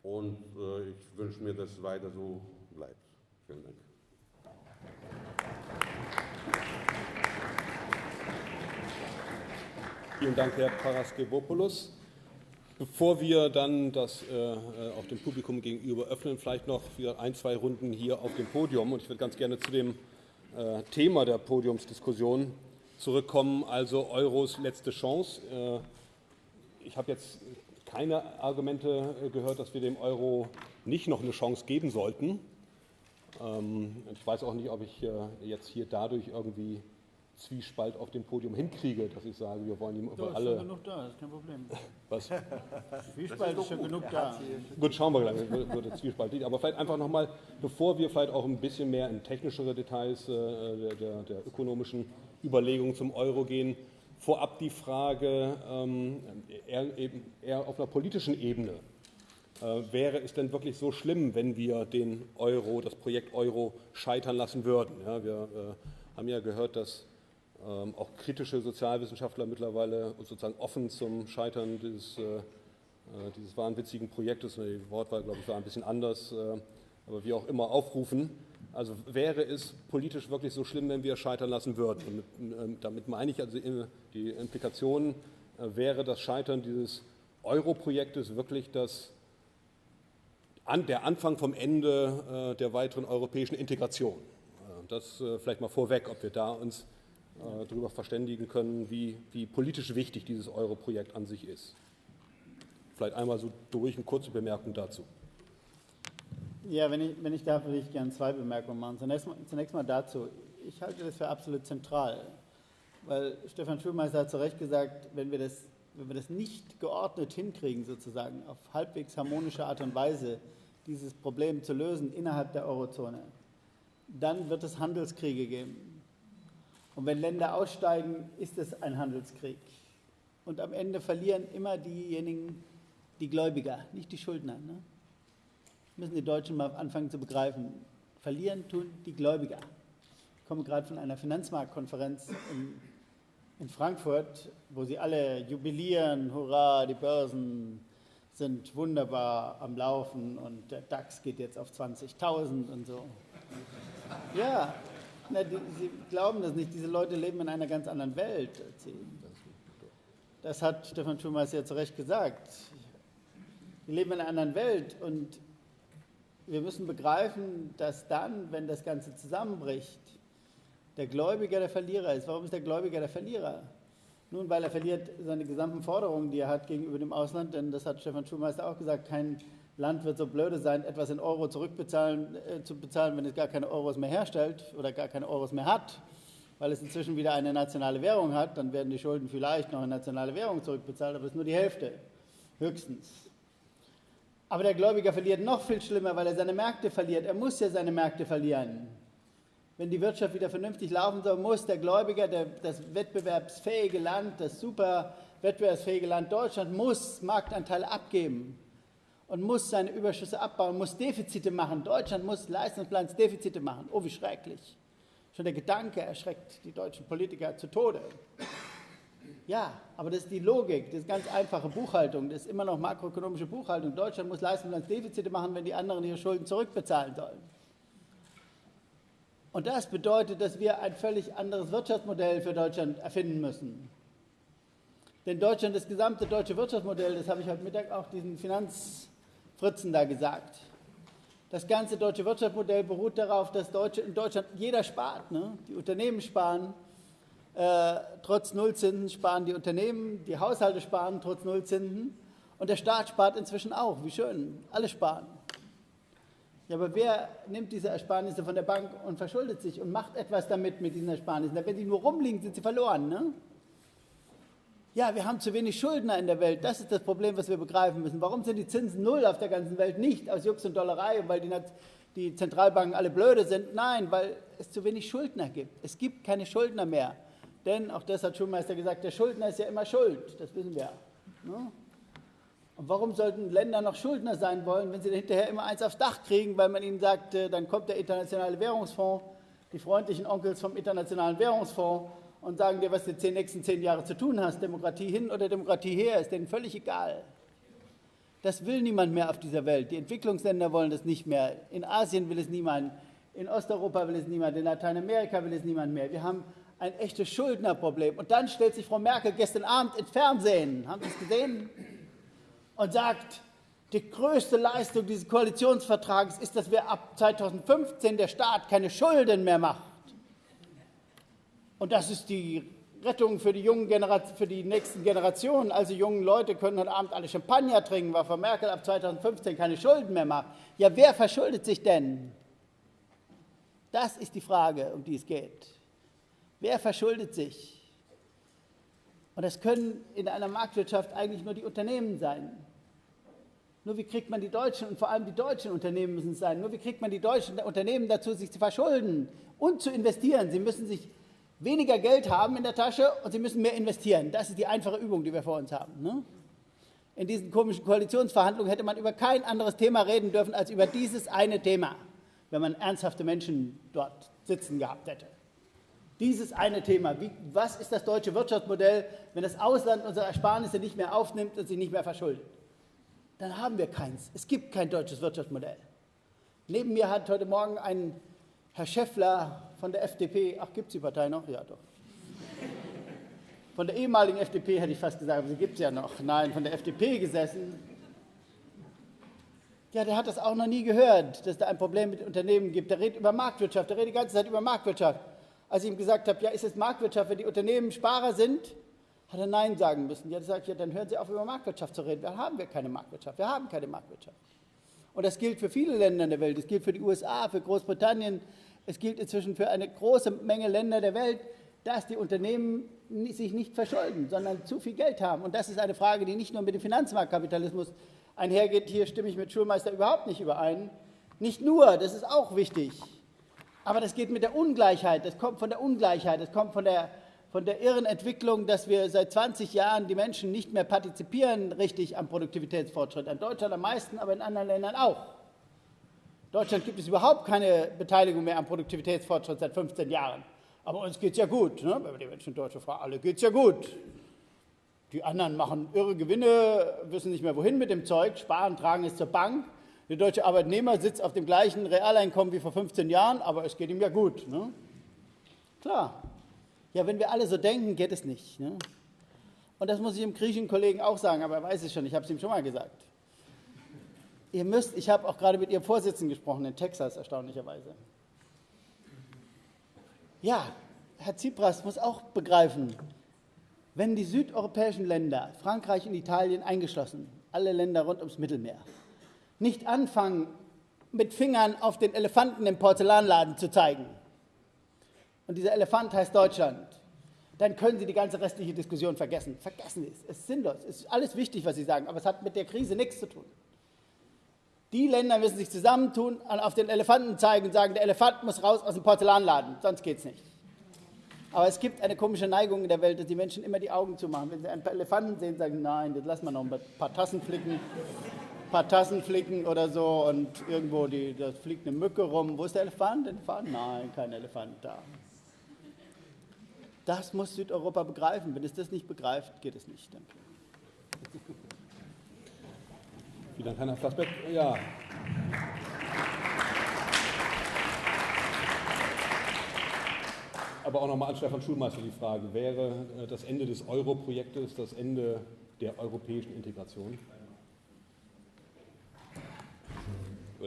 Und äh, ich wünsche mir, dass es weiter so bleibt. Vielen Dank. Vielen Dank, Herr Paraskevopoulos. Bevor wir dann das äh, äh, auch dem Publikum gegenüber öffnen, vielleicht noch wieder ein, zwei Runden hier auf dem Podium. Und ich würde ganz gerne zu dem äh, Thema der Podiumsdiskussion zurückkommen, also Euros letzte Chance. Äh, ich habe jetzt keine Argumente äh, gehört, dass wir dem Euro nicht noch eine Chance geben sollten. Ähm, ich weiß auch nicht, ob ich äh, jetzt hier dadurch irgendwie Zwiespalt auf dem Podium hinkriege, dass ich sage, wir wollen ihm über alle. Ist genug da, ist kein Problem. [laughs] Was? Zwiespalt ist schon genug da. Gut, schauen wir gleich, wird der Zwiespalt liegt. Aber vielleicht einfach nochmal, bevor wir vielleicht auch ein bisschen mehr in technischere Details äh, der, der, der, ökonomischen Überlegungen zum Euro gehen, vorab die Frage ähm, eher, eher auf einer politischen Ebene. Äh, wäre es denn wirklich so schlimm, wenn wir den Euro, das Projekt Euro scheitern lassen würden? Ja, wir äh, haben ja gehört, dass ähm, auch kritische Sozialwissenschaftler mittlerweile sozusagen offen zum Scheitern dieses, äh, dieses wahnwitzigen Projektes, die Wortwahl, glaube ich, war ein bisschen anders, aber wie auch immer aufrufen. Also wäre es politisch wirklich so schlimm, wenn wir scheitern lassen würden? Damit, ähm, damit meine ich also die Implikation, äh, wäre das Scheitern dieses Euro-Projektes wirklich das, der Anfang vom Ende äh, der weiteren europäischen Integration? Äh, das vielleicht mal vorweg, ob wir da uns darüber verständigen können, wie, wie politisch wichtig dieses Euro-Projekt an sich ist. Vielleicht einmal so durch eine kurze Bemerkung dazu. Ja, wenn ich, wenn ich darf, würde ich gerne zwei Bemerkungen machen. Zunächst mal, zunächst mal dazu. Ich halte das für absolut zentral, weil Stefan Schulmeister hat zu Recht gesagt, wenn wir das, wenn wir das nicht geordnet hinkriegen, sozusagen auf halbwegs harmonische Art und Weise, dieses Problem zu lösen innerhalb der Eurozone, dann wird es Handelskriege geben. Und wenn Länder aussteigen, ist es ein Handelskrieg. Und am Ende verlieren immer diejenigen, die Gläubiger, nicht die Schuldner. Ne? Müssen die Deutschen mal anfangen zu begreifen. Verlieren tun die Gläubiger. Ich komme gerade von einer Finanzmarktkonferenz in, in Frankfurt, wo sie alle jubilieren, hurra, die Börsen sind wunderbar am Laufen und der DAX geht jetzt auf 20.000 und so. Ja, na, die, Sie glauben das nicht. Diese Leute leben in einer ganz anderen Welt. Das hat Stefan Schumers ja zu Recht gesagt. Wir leben in einer anderen Welt und wir müssen begreifen, dass dann, wenn das Ganze zusammenbricht, der Gläubiger der Verlierer ist. Warum ist der Gläubiger der Verlierer? Nun, weil er verliert seine gesamten Forderungen, die er hat gegenüber dem Ausland, denn das hat Stefan Schulmeister auch gesagt, kein Land wird so blöde sein, etwas in Euro zurückbezahlen äh, zu bezahlen, wenn es gar keine Euros mehr herstellt oder gar keine Euros mehr hat, weil es inzwischen wieder eine nationale Währung hat, dann werden die Schulden vielleicht noch in nationale Währung zurückbezahlt, aber es ist nur die Hälfte, höchstens. Aber der Gläubiger verliert noch viel schlimmer, weil er seine Märkte verliert. Er muss ja seine Märkte verlieren wenn die Wirtschaft wieder vernünftig laufen soll, muss der Gläubiger, der, das wettbewerbsfähige Land, das super wettbewerbsfähige Land Deutschland, muss Marktanteile abgeben und muss seine Überschüsse abbauen, muss Defizite machen. Deutschland muss Leistungsbilanzdefizite machen. Oh, wie schrecklich. Schon der Gedanke erschreckt die deutschen Politiker zu Tode. Ja, aber das ist die Logik, das ist ganz einfache Buchhaltung, das ist immer noch makroökonomische Buchhaltung. Deutschland muss Leistungsbilanzdefizite machen, wenn die anderen ihre Schulden zurückbezahlen sollen. Und das bedeutet, dass wir ein völlig anderes Wirtschaftsmodell für Deutschland erfinden müssen. Denn Deutschland, das gesamte deutsche Wirtschaftsmodell, das habe ich heute Mittag auch diesen Finanzfritzen da gesagt. Das ganze deutsche Wirtschaftsmodell beruht darauf, dass Deutsche, in Deutschland jeder spart. Ne? Die Unternehmen sparen, äh, trotz Nullzinsen sparen die Unternehmen, die Haushalte sparen trotz Nullzinsen und der Staat spart inzwischen auch. Wie schön, alle sparen. Ja, aber wer nimmt diese Ersparnisse von der Bank und verschuldet sich und macht etwas damit mit diesen Ersparnissen? Wenn sie nur rumliegen, sind sie verloren. Ne? Ja, wir haben zu wenig Schuldner in der Welt. Das ist das Problem, was wir begreifen müssen. Warum sind die Zinsen null auf der ganzen Welt? Nicht aus Jux und Dollerei weil die, die Zentralbanken alle blöde sind. Nein, weil es zu wenig Schuldner gibt. Es gibt keine Schuldner mehr. Denn, auch das hat Schulmeister gesagt, der Schuldner ist ja immer schuld. Das wissen wir. Ne? Und warum sollten Länder noch Schuldner sein wollen, wenn sie hinterher immer eins aufs Dach kriegen, weil man ihnen sagt, äh, dann kommt der Internationale Währungsfonds, die freundlichen Onkels vom Internationalen Währungsfonds und sagen dir, was du die nächsten zehn Jahre zu tun hast, Demokratie hin oder Demokratie her, ist denen völlig egal. Das will niemand mehr auf dieser Welt. Die Entwicklungsländer wollen das nicht mehr. In Asien will es niemand. In Osteuropa will es niemand. In Lateinamerika will es niemand mehr. Wir haben ein echtes Schuldnerproblem. Und dann stellt sich Frau Merkel gestern Abend ins Fernsehen. Haben Sie es gesehen? und sagt, die größte Leistung dieses Koalitionsvertrages ist, dass wir ab 2015 der Staat keine Schulden mehr macht. Und das ist die Rettung für die, jungen Generation, für die nächsten Generationen. Also jungen Leute können heute Abend alle Champagner trinken, weil Frau Merkel ab 2015 keine Schulden mehr macht. Ja, wer verschuldet sich denn? Das ist die Frage, um die es geht. Wer verschuldet sich? Und das können in einer Marktwirtschaft eigentlich nur die Unternehmen sein. Nur wie kriegt man die deutschen und vor allem die deutschen Unternehmen müssen es sein. Nur wie kriegt man die deutschen Unternehmen dazu, sich zu verschulden und zu investieren. Sie müssen sich weniger Geld haben in der Tasche und sie müssen mehr investieren. Das ist die einfache Übung, die wir vor uns haben. Ne? In diesen komischen Koalitionsverhandlungen hätte man über kein anderes Thema reden dürfen als über dieses eine Thema, wenn man ernsthafte Menschen dort sitzen gehabt hätte. Dieses eine Thema. Wie, was ist das deutsche Wirtschaftsmodell, wenn das Ausland unsere Ersparnisse nicht mehr aufnimmt und sie nicht mehr verschuldet? dann haben wir keins. Es gibt kein deutsches Wirtschaftsmodell. Neben mir hat heute Morgen ein Herr Schäffler von der FDP, ach, gibt es die Partei noch? Ja, doch. Von der ehemaligen FDP hätte ich fast gesagt, aber sie gibt es ja noch. Nein, von der FDP gesessen. Ja, der hat das auch noch nie gehört, dass da ein Problem mit Unternehmen gibt. Der redet über Marktwirtschaft, der redet die ganze Zeit über Marktwirtschaft. Als ich ihm gesagt habe, ja, ist es Marktwirtschaft, wenn die Unternehmen Sparer sind, hat er Nein sagen müssen. Ja, sage ich, ja, dann hören Sie auf, über Marktwirtschaft zu reden. Wir haben wir keine Marktwirtschaft. Wir haben keine Marktwirtschaft. Und das gilt für viele Länder der Welt. Es gilt für die USA, für Großbritannien. Es gilt inzwischen für eine große Menge Länder der Welt, dass die Unternehmen sich nicht verschulden, sondern zu viel Geld haben. Und das ist eine Frage, die nicht nur mit dem Finanzmarktkapitalismus einhergeht. Hier stimme ich mit Schulmeister überhaupt nicht überein. Nicht nur, das ist auch wichtig. Aber das geht mit der Ungleichheit. Das kommt von der Ungleichheit. Das kommt von der von der irren Entwicklung, dass wir seit 20 Jahren die Menschen nicht mehr partizipieren richtig am Produktivitätsfortschritt. In Deutschland am meisten, aber in anderen Ländern auch. In Deutschland gibt es überhaupt keine Beteiligung mehr am Produktivitätsfortschritt seit 15 Jahren. Aber uns geht es ja gut. Ne? Wenn die Menschen in Deutschland fragen, alle geht es ja gut. Die anderen machen irre Gewinne, wissen nicht mehr wohin mit dem Zeug, sparen, tragen es zur Bank. Der deutsche Arbeitnehmer sitzt auf dem gleichen Realeinkommen wie vor 15 Jahren, aber es geht ihm ja gut. Ne? Klar, ja, wenn wir alle so denken, geht es nicht. Ne? Und das muss ich dem griechischen Kollegen auch sagen, aber er weiß es schon, ich habe es ihm schon mal gesagt. Ihr müsst, ich habe auch gerade mit Ihrem Vorsitzenden gesprochen in Texas, erstaunlicherweise. Ja, Herr Tsipras muss auch begreifen, Wenn die südeuropäischen Länder, Frankreich und Italien eingeschlossen, alle Länder rund ums Mittelmeer, nicht anfangen, mit Fingern auf den Elefanten im Porzellanladen zu zeigen, und dieser Elefant heißt Deutschland, dann können Sie die ganze restliche Diskussion vergessen. Vergessen Sie es. Es ist sinnlos. Es ist alles wichtig, was Sie sagen, aber es hat mit der Krise nichts zu tun. Die Länder müssen sich zusammentun, auf den Elefanten zeigen und sagen, der Elefant muss raus aus dem Porzellanladen, sonst geht es nicht. Aber es gibt eine komische Neigung in der Welt, dass die Menschen immer die Augen zumachen. Wenn sie einen Elefanten sehen, sagen sie, nein, das lassen wir noch ein paar Tassen flicken, paar Tassen flicken oder so und irgendwo die, da fliegt eine Mücke rum. Wo ist der Elefant? Elefant? Nein, kein Elefant da. Das muss Südeuropa begreifen. Wenn es das nicht begreift, geht es nicht. Danke. Vielen Dank, Herr Flassbeck. Ja. Aber auch nochmal an Stefan Schulmeister die Frage, wäre äh, das Ende des Euro-Projektes das Ende der europäischen Integration?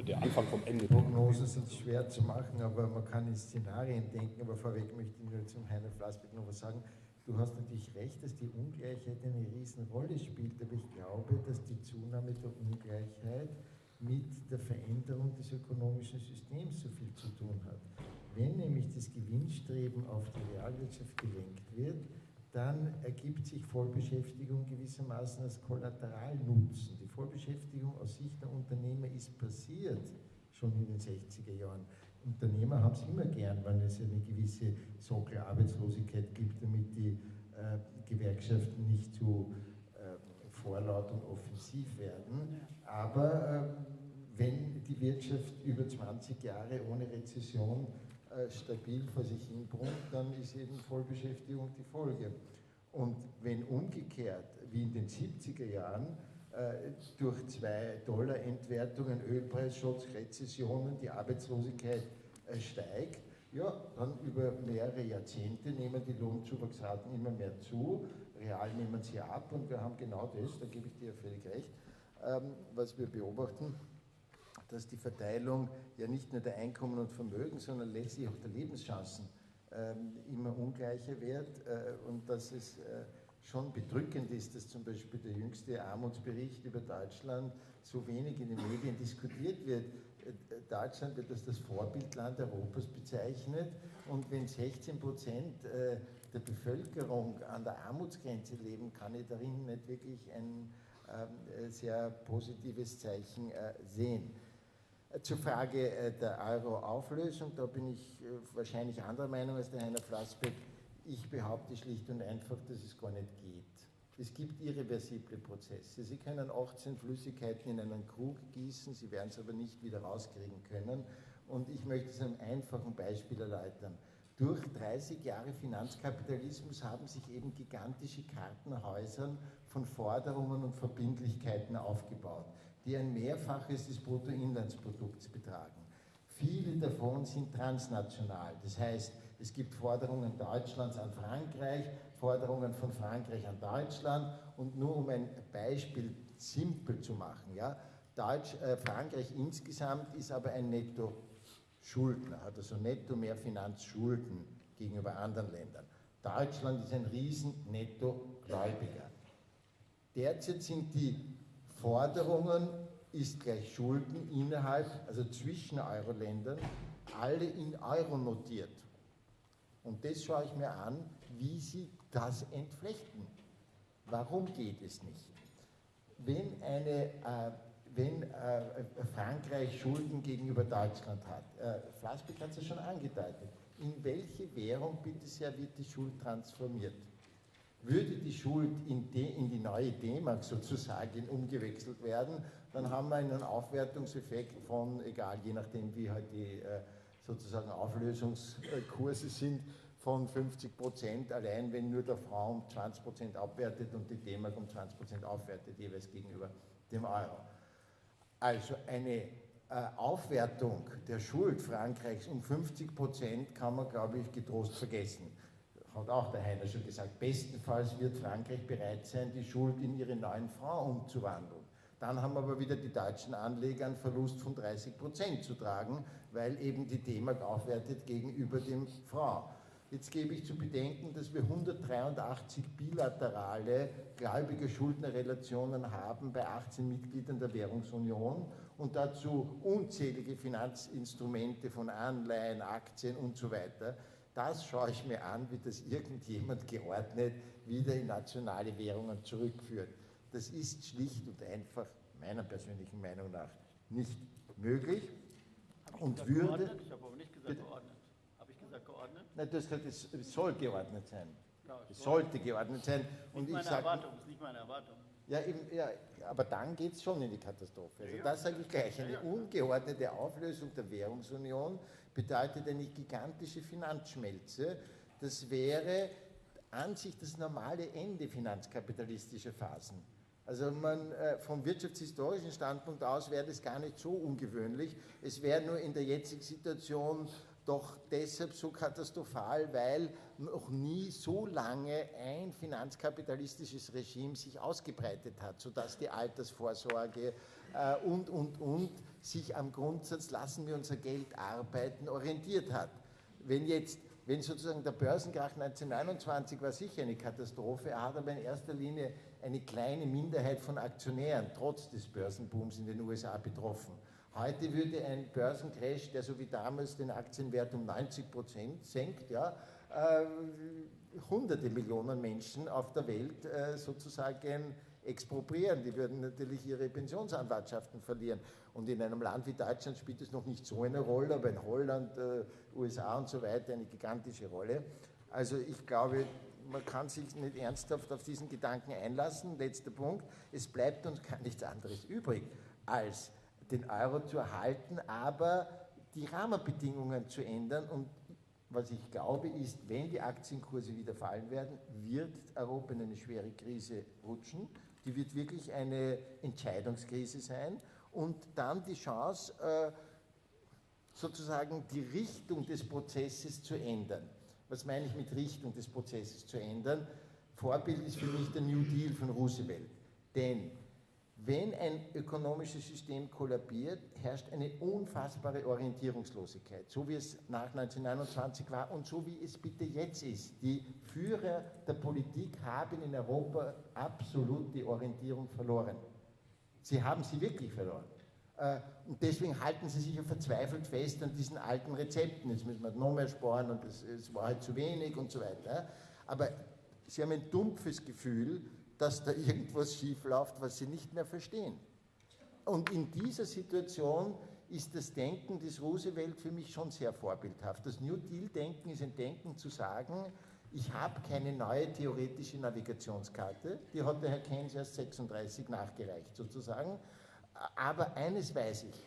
Der Anfang vom Ende. Prognosen sind schwer zu machen, aber man kann in Szenarien denken. Aber vorweg möchte ich nur zum Heiner Flassbeck noch was sagen. Du hast natürlich recht, dass die Ungleichheit eine Riesenrolle spielt, aber ich glaube, dass die Zunahme der Ungleichheit mit der Veränderung des ökonomischen Systems so viel zu tun hat. Wenn nämlich das Gewinnstreben auf die Realwirtschaft gelenkt wird, dann ergibt sich Vollbeschäftigung gewissermaßen als Kollateralnutzen. Vollbeschäftigung aus Sicht der Unternehmer ist passiert, schon in den 60er Jahren. Unternehmer haben es immer gern, wenn es eine gewisse Sockelarbeitslosigkeit gibt, damit die äh, Gewerkschaften nicht zu äh, vorlaut und offensiv werden. Aber äh, wenn die Wirtschaft über 20 Jahre ohne Rezession äh, stabil vor sich hin brummt, dann ist eben Vollbeschäftigung die Folge. Und wenn umgekehrt, wie in den 70er Jahren, durch zwei Dollar-Entwertungen, Ölpreisschutz, Rezessionen, die Arbeitslosigkeit äh, steigt, ja, dann über mehrere Jahrzehnte nehmen die Lohnzuwachsraten immer mehr zu, real nehmen sie ab und wir haben genau das, da gebe ich dir völlig recht, ähm, was wir beobachten, dass die Verteilung ja nicht nur der Einkommen und Vermögen, sondern letztlich auch der Lebenschancen ähm, immer ungleicher wird äh, und dass es schon bedrückend ist, dass zum Beispiel der jüngste Armutsbericht über Deutschland so wenig in den Medien diskutiert wird. Deutschland wird als das Vorbildland Europas bezeichnet und wenn 16 Prozent äh, der Bevölkerung an der Armutsgrenze leben, kann ich darin nicht wirklich ein ähm, sehr positives Zeichen äh, sehen. Äh, zur Frage der Euro-Auflösung, da bin ich wahrscheinlich anderer Meinung als der Heiner Flassbeck. Ich behaupte schlicht und einfach, dass es gar nicht geht. Es gibt irreversible Prozesse. Sie können 18 Flüssigkeiten in einen Krug gießen, Sie werden es aber nicht wieder rauskriegen können. Und ich möchte es einem einfachen Beispiel erläutern. Durch 30 Jahre Finanzkapitalismus haben sich eben gigantische Kartenhäuser von Forderungen und Verbindlichkeiten aufgebaut, die ein Mehrfaches des Bruttoinlandsprodukts betragen. Viele davon sind transnational. Das heißt, es gibt Forderungen Deutschlands an Frankreich, Forderungen von Frankreich an Deutschland und nur um ein Beispiel simpel zu machen. Ja, Deutsch, äh, Frankreich insgesamt ist aber ein Netto-Schuldner, hat also netto mehr Finanzschulden gegenüber anderen Ländern. Deutschland ist ein riesen Netto-Gläubiger. Derzeit sind die Forderungen ist gleich Schulden innerhalb, also zwischen Euro-Ländern, alle in Euro notiert. Und das schaue ich mir an, wie sie das entflechten. Warum geht es nicht? Wenn, eine, äh, wenn äh, Frankreich Schulden gegenüber Deutschland hat, äh, Flassbeck hat es ja schon angedeutet, in welche Währung bitte sehr wird die Schuld transformiert? Würde die Schuld in, de, in die neue D-Mark sozusagen umgewechselt werden, dann haben wir einen Aufwertungseffekt von, egal, je nachdem wie halt die äh, sozusagen Auflösungskurse sind, von 50 Prozent, allein wenn nur der Franc um 20 Prozent abwertet und die D-Mark um 20 Prozent aufwertet, jeweils gegenüber dem Euro. Also eine äh, Aufwertung der Schuld Frankreichs um 50 Prozent kann man, glaube ich, getrost vergessen. Hat auch der Heiner schon gesagt. Bestenfalls wird Frankreich bereit sein, die Schuld in ihre neuen Franc umzuwandeln. Dann haben aber wieder die deutschen Anleger einen Verlust von 30 Prozent zu tragen, weil eben die D-Mark aufwertet gegenüber dem Franc. Jetzt gebe ich zu bedenken, dass wir 183 bilaterale Gläubiger-Schuldner-Relationen haben bei 18 Mitgliedern der Währungsunion und dazu unzählige Finanzinstrumente von Anleihen, Aktien und so weiter. Das schaue ich mir an, wie das irgendjemand geordnet wieder in nationale Währungen zurückführt. Das ist schlicht und einfach meiner persönlichen Meinung nach nicht möglich und würde. Geordnet? Ich habe aber nicht gesagt geordnet. Habe ich gesagt geordnet? Nein, gesagt, es soll geordnet sein. Ja, es sollte geordnet sein. Und nicht meine sag, Erwartung, ist nicht meine Erwartung. Ja, eben, ja aber dann geht es schon in die Katastrophe. Also das sage ich gleich. Eine ungeordnete Auflösung der Währungsunion bedeutet eine gigantische Finanzschmelze. Das wäre an sich das normale Ende finanzkapitalistischer Phasen. Also man, äh, vom wirtschaftshistorischen Standpunkt aus wäre das gar nicht so ungewöhnlich. Es wäre nur in der jetzigen Situation doch deshalb so katastrophal, weil noch nie so lange ein finanzkapitalistisches Regime sich ausgebreitet hat, sodass die Altersvorsorge äh, und, und, und sich am Grundsatz, lassen wir unser Geld arbeiten, orientiert hat. Wenn jetzt wenn sozusagen der Börsenkrach 1929 war sicher eine Katastrophe, er hat aber in erster Linie eine kleine Minderheit von Aktionären trotz des Börsenbooms in den USA betroffen. Heute würde ein Börsencrash, der so wie damals den Aktienwert um 90 Prozent senkt, ja, äh, hunderte Millionen Menschen auf der Welt äh, sozusagen expropriieren. Die würden natürlich ihre Pensionsanwartschaften verlieren. Und in einem Land wie Deutschland spielt es noch nicht so eine Rolle, aber in Holland, äh, USA und so weiter eine gigantische Rolle. Also ich glaube, man kann sich nicht ernsthaft auf diesen Gedanken einlassen. Letzter Punkt. Es bleibt uns gar nichts anderes übrig, als den Euro zu erhalten, aber die Rahmenbedingungen zu ändern. Und was ich glaube, ist, wenn die Aktienkurse wieder fallen werden, wird Europa in eine schwere Krise rutschen. Die wird wirklich eine Entscheidungskrise sein und dann die Chance, äh, sozusagen die Richtung des Prozesses zu ändern. Was meine ich mit Richtung des Prozesses zu ändern? Vorbild ist für mich der New Deal von Roosevelt. Denn wenn ein ökonomisches System kollabiert, herrscht eine unfassbare Orientierungslosigkeit, so wie es nach 1929 war und so wie es bitte jetzt ist. Die Führer der Politik haben in Europa absolut die Orientierung verloren. Sie haben sie wirklich verloren. Äh, und deswegen halten sie sich ja verzweifelt fest an diesen alten Rezepten. Jetzt müssen wir noch mehr sparen und es war halt zu wenig und so weiter. Aber sie haben ein dumpfes Gefühl, dass da [laughs] irgendwas schiefläuft, was sie nicht mehr verstehen. Und in dieser Situation ist das Denken des Roosevelt für mich schon sehr vorbildhaft. Das New Deal-Denken ist ein Denken zu sagen, ich habe keine neue theoretische Navigationskarte, die hat der Herr Keynes erst 36 nachgereicht sozusagen, aber eines weiß ich,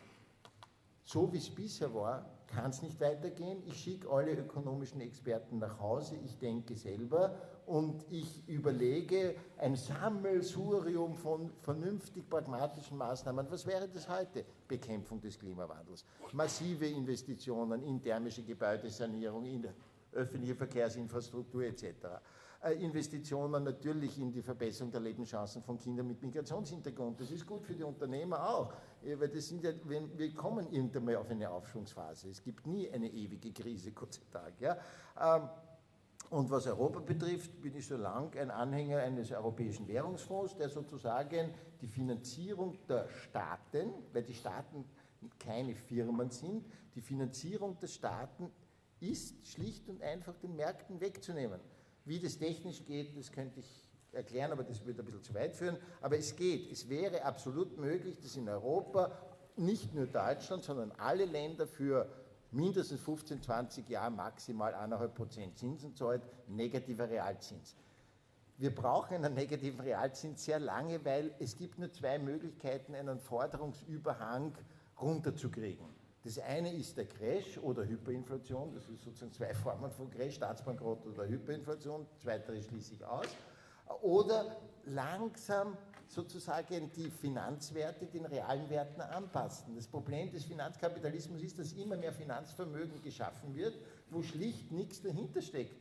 so wie es bisher war, kann es nicht weitergehen. Ich schicke alle ökonomischen Experten nach Hause, ich denke selber und ich überlege ein Sammelsurium von vernünftig pragmatischen Maßnahmen. Was wäre das heute? Bekämpfung des Klimawandels, massive Investitionen in thermische Gebäudesanierung, in öffentliche Verkehrsinfrastruktur etc. Äh, Investitionen natürlich in die Verbesserung der Lebenschancen von Kindern mit Migrationshintergrund. Das ist gut für die Unternehmer auch, äh, weil das sind ja, wir kommen irgendwann mal auf eine Aufschwungsphase. Es gibt nie eine ewige Krise, [laughs] Gott sei Dank. Ja. Ähm, und was Europa betrifft, bin ich schon lange ein Anhänger eines europäischen Währungsfonds, der sozusagen die Finanzierung der Staaten, weil die Staaten keine Firmen sind, die Finanzierung der Staaten ist schlicht und einfach den Märkten wegzunehmen. Wie das technisch geht, das könnte ich erklären, aber das würde ein bisschen zu weit führen. Aber es geht. Es wäre absolut möglich, dass in Europa nicht nur Deutschland, sondern alle Länder für mindestens 15, 20 Jahre maximal 1,5 Prozent Zinsen zahlt, negativer Realzins. Wir brauchen einen negativen Realzins sehr lange, weil es gibt nur zwei Möglichkeiten, einen Forderungsüberhang runterzukriegen. Das eine ist der Crash oder Hyperinflation, das ist sozusagen zwei Formen von Crash, Staatsbankrott oder Hyperinflation, zweitere schließe ich aus. Oder langsam sozusagen die Finanzwerte den realen Werten anpassen. Das Problem des Finanzkapitalismus ist, dass immer mehr Finanzvermögen geschaffen wird, wo schlicht nichts dahinter steckt.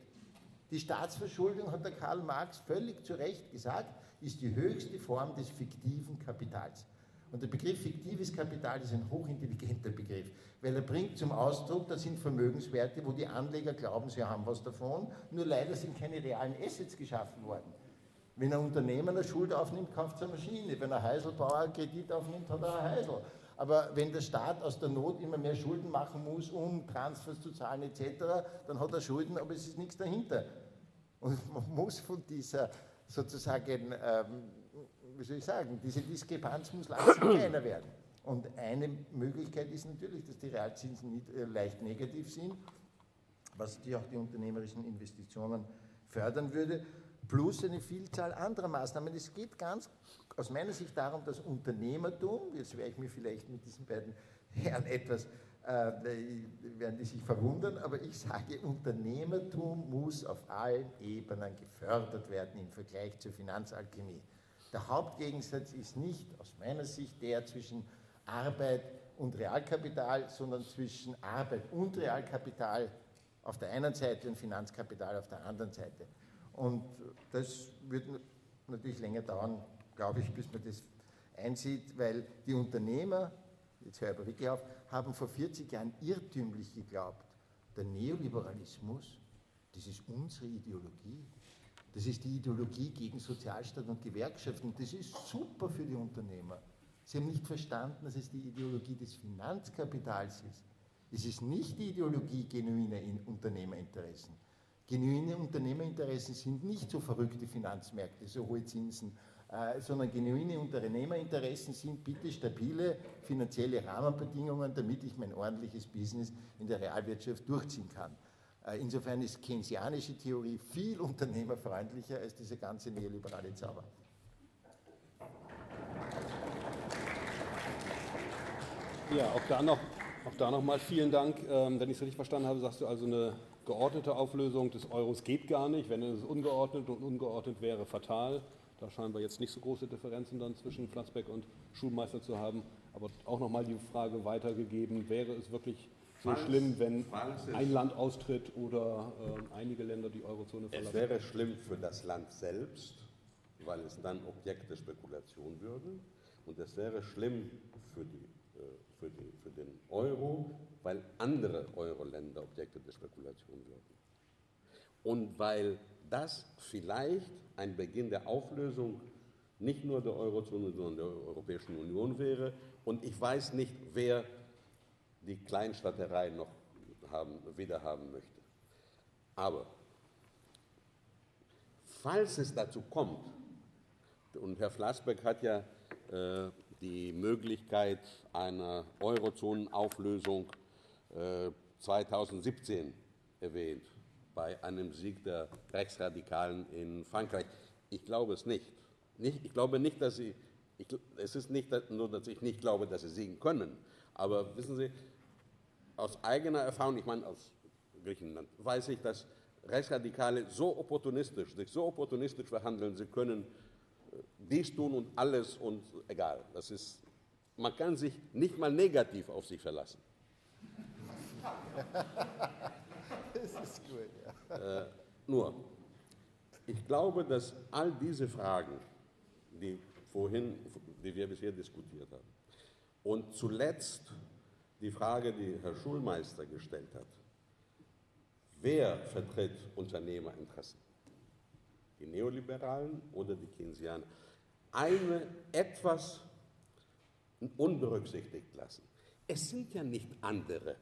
Die Staatsverschuldung, hat der Karl Marx völlig zu Recht gesagt, ist die höchste Form des fiktiven Kapitals. Und der Begriff fiktives Kapital ist ein hochintelligenter Begriff, weil er bringt zum Ausdruck, das sind Vermögenswerte, wo die Anleger glauben, sie haben was davon, nur leider sind keine realen Assets geschaffen worden. Wenn ein Unternehmer eine Schuld aufnimmt, kauft er eine Maschine. Wenn ein Heiselbauer einen Kredit aufnimmt, hat er ein Heisel. Aber wenn der Staat aus der Not immer mehr Schulden machen muss, um Transfers zu zahlen etc., dann hat er Schulden, aber es ist nichts dahinter. Und man muss von dieser sozusagen, ähm, wie soll ich sagen, diese Diskrepanz muss langsam kleiner werden. Und eine Möglichkeit ist natürlich, dass die Realzinsen nicht, äh, leicht negativ sind, was die auch die unternehmerischen Investitionen fördern würde plus eine Vielzahl anderer Maßnahmen. Es geht ganz aus meiner Sicht darum, dass Unternehmertum, jetzt werde ich mir vielleicht mit diesen beiden Herren etwas, äh, werden die sich verwundern, aber ich sage, Unternehmertum muss auf allen Ebenen gefördert werden im Vergleich zur Finanzalchemie. Der Hauptgegensatz ist nicht aus meiner Sicht der zwischen Arbeit und Realkapital, sondern zwischen Arbeit und Realkapital auf der einen Seite und Finanzkapital auf der anderen Seite. Und das wird natürlich länger dauern, glaube ich, bis man das einsieht, weil die Unternehmer, jetzt höre ich aber wirklich auf, haben vor 40 Jahren irrtümlich geglaubt, der Neoliberalismus, das ist unsere Ideologie. Das ist die Ideologie gegen Sozialstaat und Gewerkschaften. Das ist super für die Unternehmer. Sie haben nicht verstanden, dass es die Ideologie des Finanzkapitals ist. Es ist nicht die Ideologie genuiner Unternehmerinteressen. Genuine Unternehmerinteressen sind nicht so verrückte Finanzmärkte, so hohe Zinsen, äh, sondern genuine Unternehmerinteressen sind bitte stabile finanzielle Rahmenbedingungen, damit ich mein ordentliches Business in der Realwirtschaft durchziehen kann. Äh, insofern ist keynesianische Theorie viel unternehmerfreundlicher als dieser ganze neoliberale Zauber. Ja, auch da noch, auch da noch mal vielen Dank. Ähm, wenn ich es richtig verstanden habe, sagst du also eine geordnete Auflösung des Euros geht gar nicht. Wenn es ungeordnet und ungeordnet wäre, fatal. Da scheinen wir jetzt nicht so große Differenzen dann zwischen Flassbeck und Schulmeister zu haben. Aber auch nochmal die Frage weitergegeben, wäre es wirklich so falls, schlimm, wenn ein Land austritt oder äh, einige Länder die Eurozone verlassen? Es wäre schlimm für das Land selbst, weil es dann Objekt der Spekulation würde. Und es wäre schlimm für die äh, für, die, für den Euro, weil andere Euro-Länder Objekte der Spekulation würden. Und weil das vielleicht ein Beginn der Auflösung nicht nur der Eurozone, sondern der Europäischen Union wäre. Und ich weiß nicht, wer die Kleinstaaterei noch haben, wieder haben möchte. Aber falls es dazu kommt, und Herr Flassbeck hat ja äh, die Möglichkeit einer Eurozonenauflösung äh, 2017 erwähnt, bei einem Sieg der Rechtsradikalen in Frankreich. Ich glaube es nicht. nicht ich glaube nicht, dass sie, ich, es ist nicht nur, dass ich nicht glaube, dass sie siegen können, aber wissen Sie, aus eigener Erfahrung, ich meine aus Griechenland, weiß ich, dass Rechtsradikale so opportunistisch, sich so opportunistisch verhandeln, sie können dies tun und alles und egal. Das ist, man kann sich nicht mal negativ auf sich verlassen. [laughs] das ist gut, ja. Äh, nur, ich glaube, dass all diese Fragen, die vorhin, die wir bisher diskutiert haben, und zuletzt die Frage, die Herr Schulmeister gestellt hat, wer vertritt Unternehmerinteressen? die Neoliberalen oder die Keynesianer, eine etwas unberücksichtigt lassen. Es sind ja nicht andere,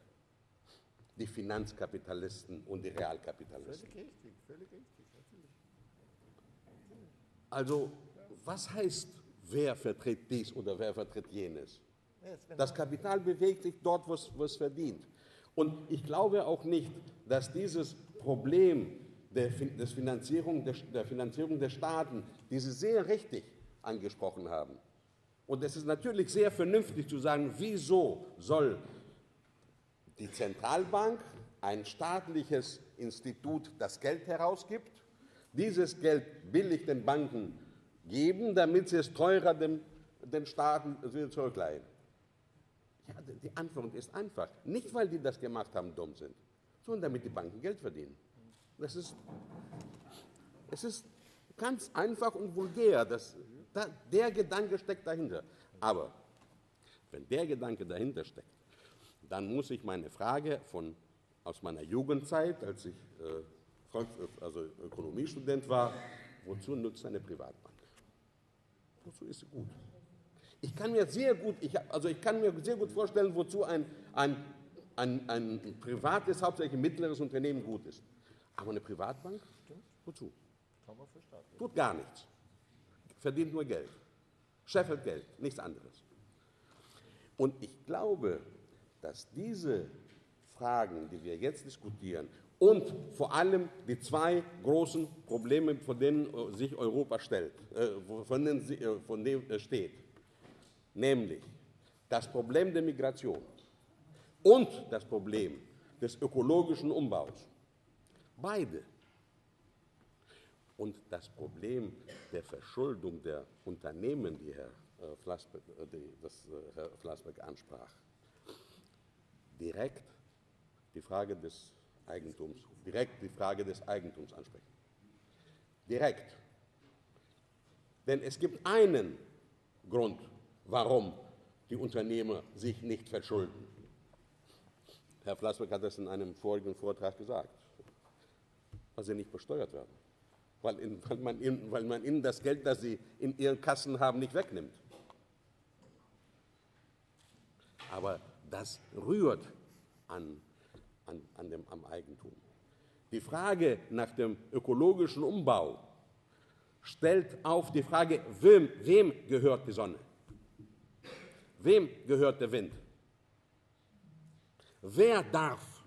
die Finanzkapitalisten und die Realkapitalisten. Völlig richtig, völlig richtig, natürlich. Also, was heißt, wer vertritt dies oder wer vertritt jenes? Das Kapital bewegt sich dort, wo es verdient. Und ich glaube auch nicht, dass dieses Problem der, des Finanzierung, der, der Finanzierung der Staaten, die Sie sehr richtig angesprochen haben. Und es ist natürlich sehr vernünftig zu sagen, wieso soll die Zentralbank, ein staatliches Institut, das Geld herausgibt, dieses Geld billig den Banken geben, damit sie es teurer dem, den Staaten zurückleihen? Ja, die Antwort ist einfach. Nicht, weil die das gemacht haben, dumm sind, sondern damit die Banken Geld verdienen. Das ist, es ist ganz einfach und vulgär. Das, da, der Gedanke steckt dahinter. Aber wenn der Gedanke dahinter steckt, dann muss ich meine Frage von, aus meiner Jugendzeit, als ich äh, also Ökonomiestudent war, wozu nutzt eine Privatbank? Wozu ist sie gut? Ich kann mir sehr gut, ich, also ich kann mir sehr gut vorstellen, wozu ein, ein, ein, ein privates, hauptsächlich mittleres Unternehmen gut ist. Aber eine Privatbank, wozu? Tut gar nichts. Verdient nur Geld. Scheffelt Geld, nichts anderes. Und ich glaube, dass diese Fragen, die wir jetzt diskutieren, und vor allem die zwei großen Probleme, vor denen sich Europa stellt, äh, von denen, äh, von denen es steht, nämlich das Problem der Migration und das Problem des ökologischen Umbaus. Beide. Und das Problem der Verschuldung der Unternehmen, die Herr äh, Flassbeck, äh, das äh, Herr Flassbeck ansprach. Direkt die Frage des Eigentums, direkt die Frage des Eigentums ansprechen. Direkt. Denn es gibt einen Grund, warum die Unternehmer sich nicht verschulden. Herr Flassbeck hat das in einem vorigen Vortrag gesagt, weil sie nicht besteuert werden, weil, in, weil, man, in, weil man ihnen das Geld, das sie in ihren Kassen haben, nicht wegnimmt. Aber das rührt an, an, an dem, am Eigentum. Die Frage nach dem ökologischen Umbau stellt auf die Frage, wem, wem gehört die Sonne? Wem gehört der Wind? Wer darf?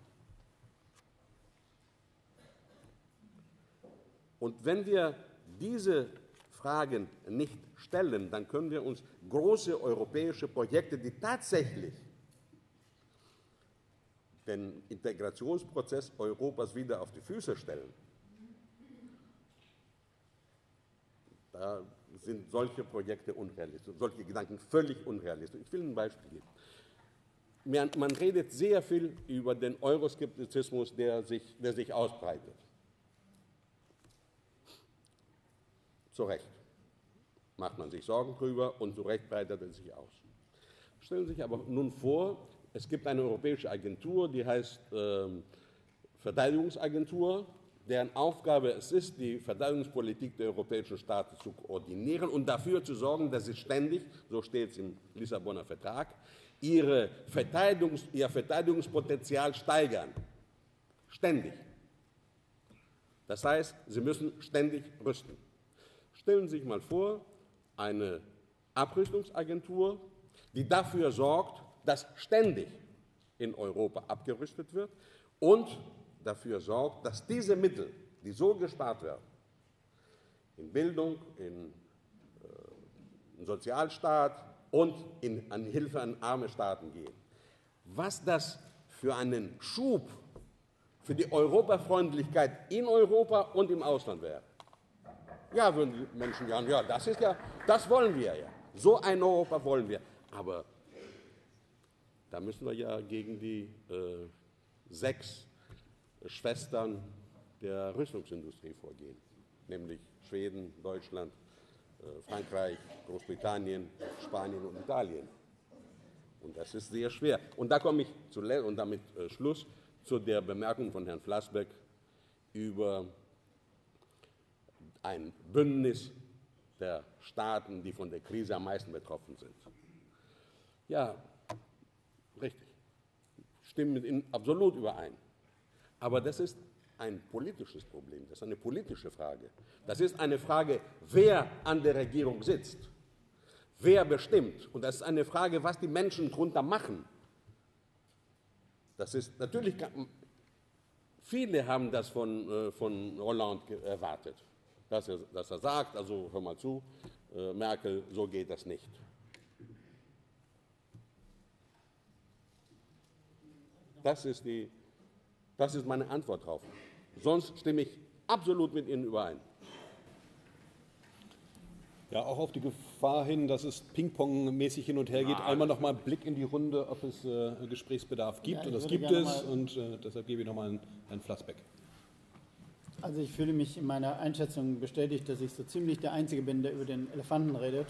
Und wenn wir diese Fragen nicht stellen, dann können wir uns große europäische Projekte, die tatsächlich den Integrationsprozess Europas wieder auf die Füße stellen, da sind solche Projekte unrealistisch, solche Gedanken völlig unrealistisch. Ich will ein Beispiel geben. Man redet sehr viel über den Euroskeptizismus, der sich, der sich ausbreitet. Zu Recht macht man sich Sorgen drüber und zu Recht breitet er sich aus. Stellen Sie sich aber nun vor, es gibt eine europäische Agentur, die heißt äh, Verteidigungsagentur, deren Aufgabe es ist, die Verteidigungspolitik der europäischen Staaten zu koordinieren und dafür zu sorgen, dass sie ständig, so steht es im Lissabonner Vertrag, ihre Verteidigungs-, ihr Verteidigungspotenzial steigern. Ständig. Das heißt, sie müssen ständig rüsten. Stellen Sie sich mal vor, eine Abrüstungsagentur, die dafür sorgt, dass ständig in Europa abgerüstet wird und dafür sorgt, dass diese Mittel, die so gespart werden, in Bildung, in, äh, Sozialstaat und in, an Hilfe an arme Staaten gehen. Was das für einen Schub für die Europafreundlichkeit in Europa und im Ausland wäre. Ja, würden die Menschen sagen, ja, das ist ja, das wollen wir ja. So ein Europa wollen wir. Aber da müssen wir ja gegen die äh, sechs Schwestern der Rüstungsindustrie vorgehen, nämlich Schweden, Deutschland, äh, Frankreich, Großbritannien, Spanien und Italien. Und das ist sehr schwer. Und da komme ich zu, und damit äh, Schluss zu der Bemerkung von Herrn Flassbeck über ein Bündnis der Staaten, die von der Krise am meisten betroffen sind. Ja, richtig. Stimmen mit Ihnen absolut überein. Aber das ist ein politisches Problem, das ist eine politische Frage. Das ist eine Frage, wer an der Regierung sitzt, wer bestimmt. Und das ist eine Frage, was die Menschen darunter machen. Das ist natürlich, viele haben das von, äh, von Hollande erwartet, dass er, dass er sagt, also hör mal zu, äh, Merkel, so geht das nicht. Das ist die das ist meine Antwort darauf. Sonst stimme ich absolut mit Ihnen überein. Ja, auch auf die Gefahr hin, dass es Ping-Pong-mäßig hin und her geht. Einmal noch mal einen Blick in die Runde, ob es äh, Gesprächsbedarf gibt. Ja, und das gibt es. Und äh, deshalb gebe ich noch mal einen, einen Flassbeck. Also ich fühle mich in meiner Einschätzung bestätigt, dass ich so ziemlich der Einzige bin, der über den Elefanten redet.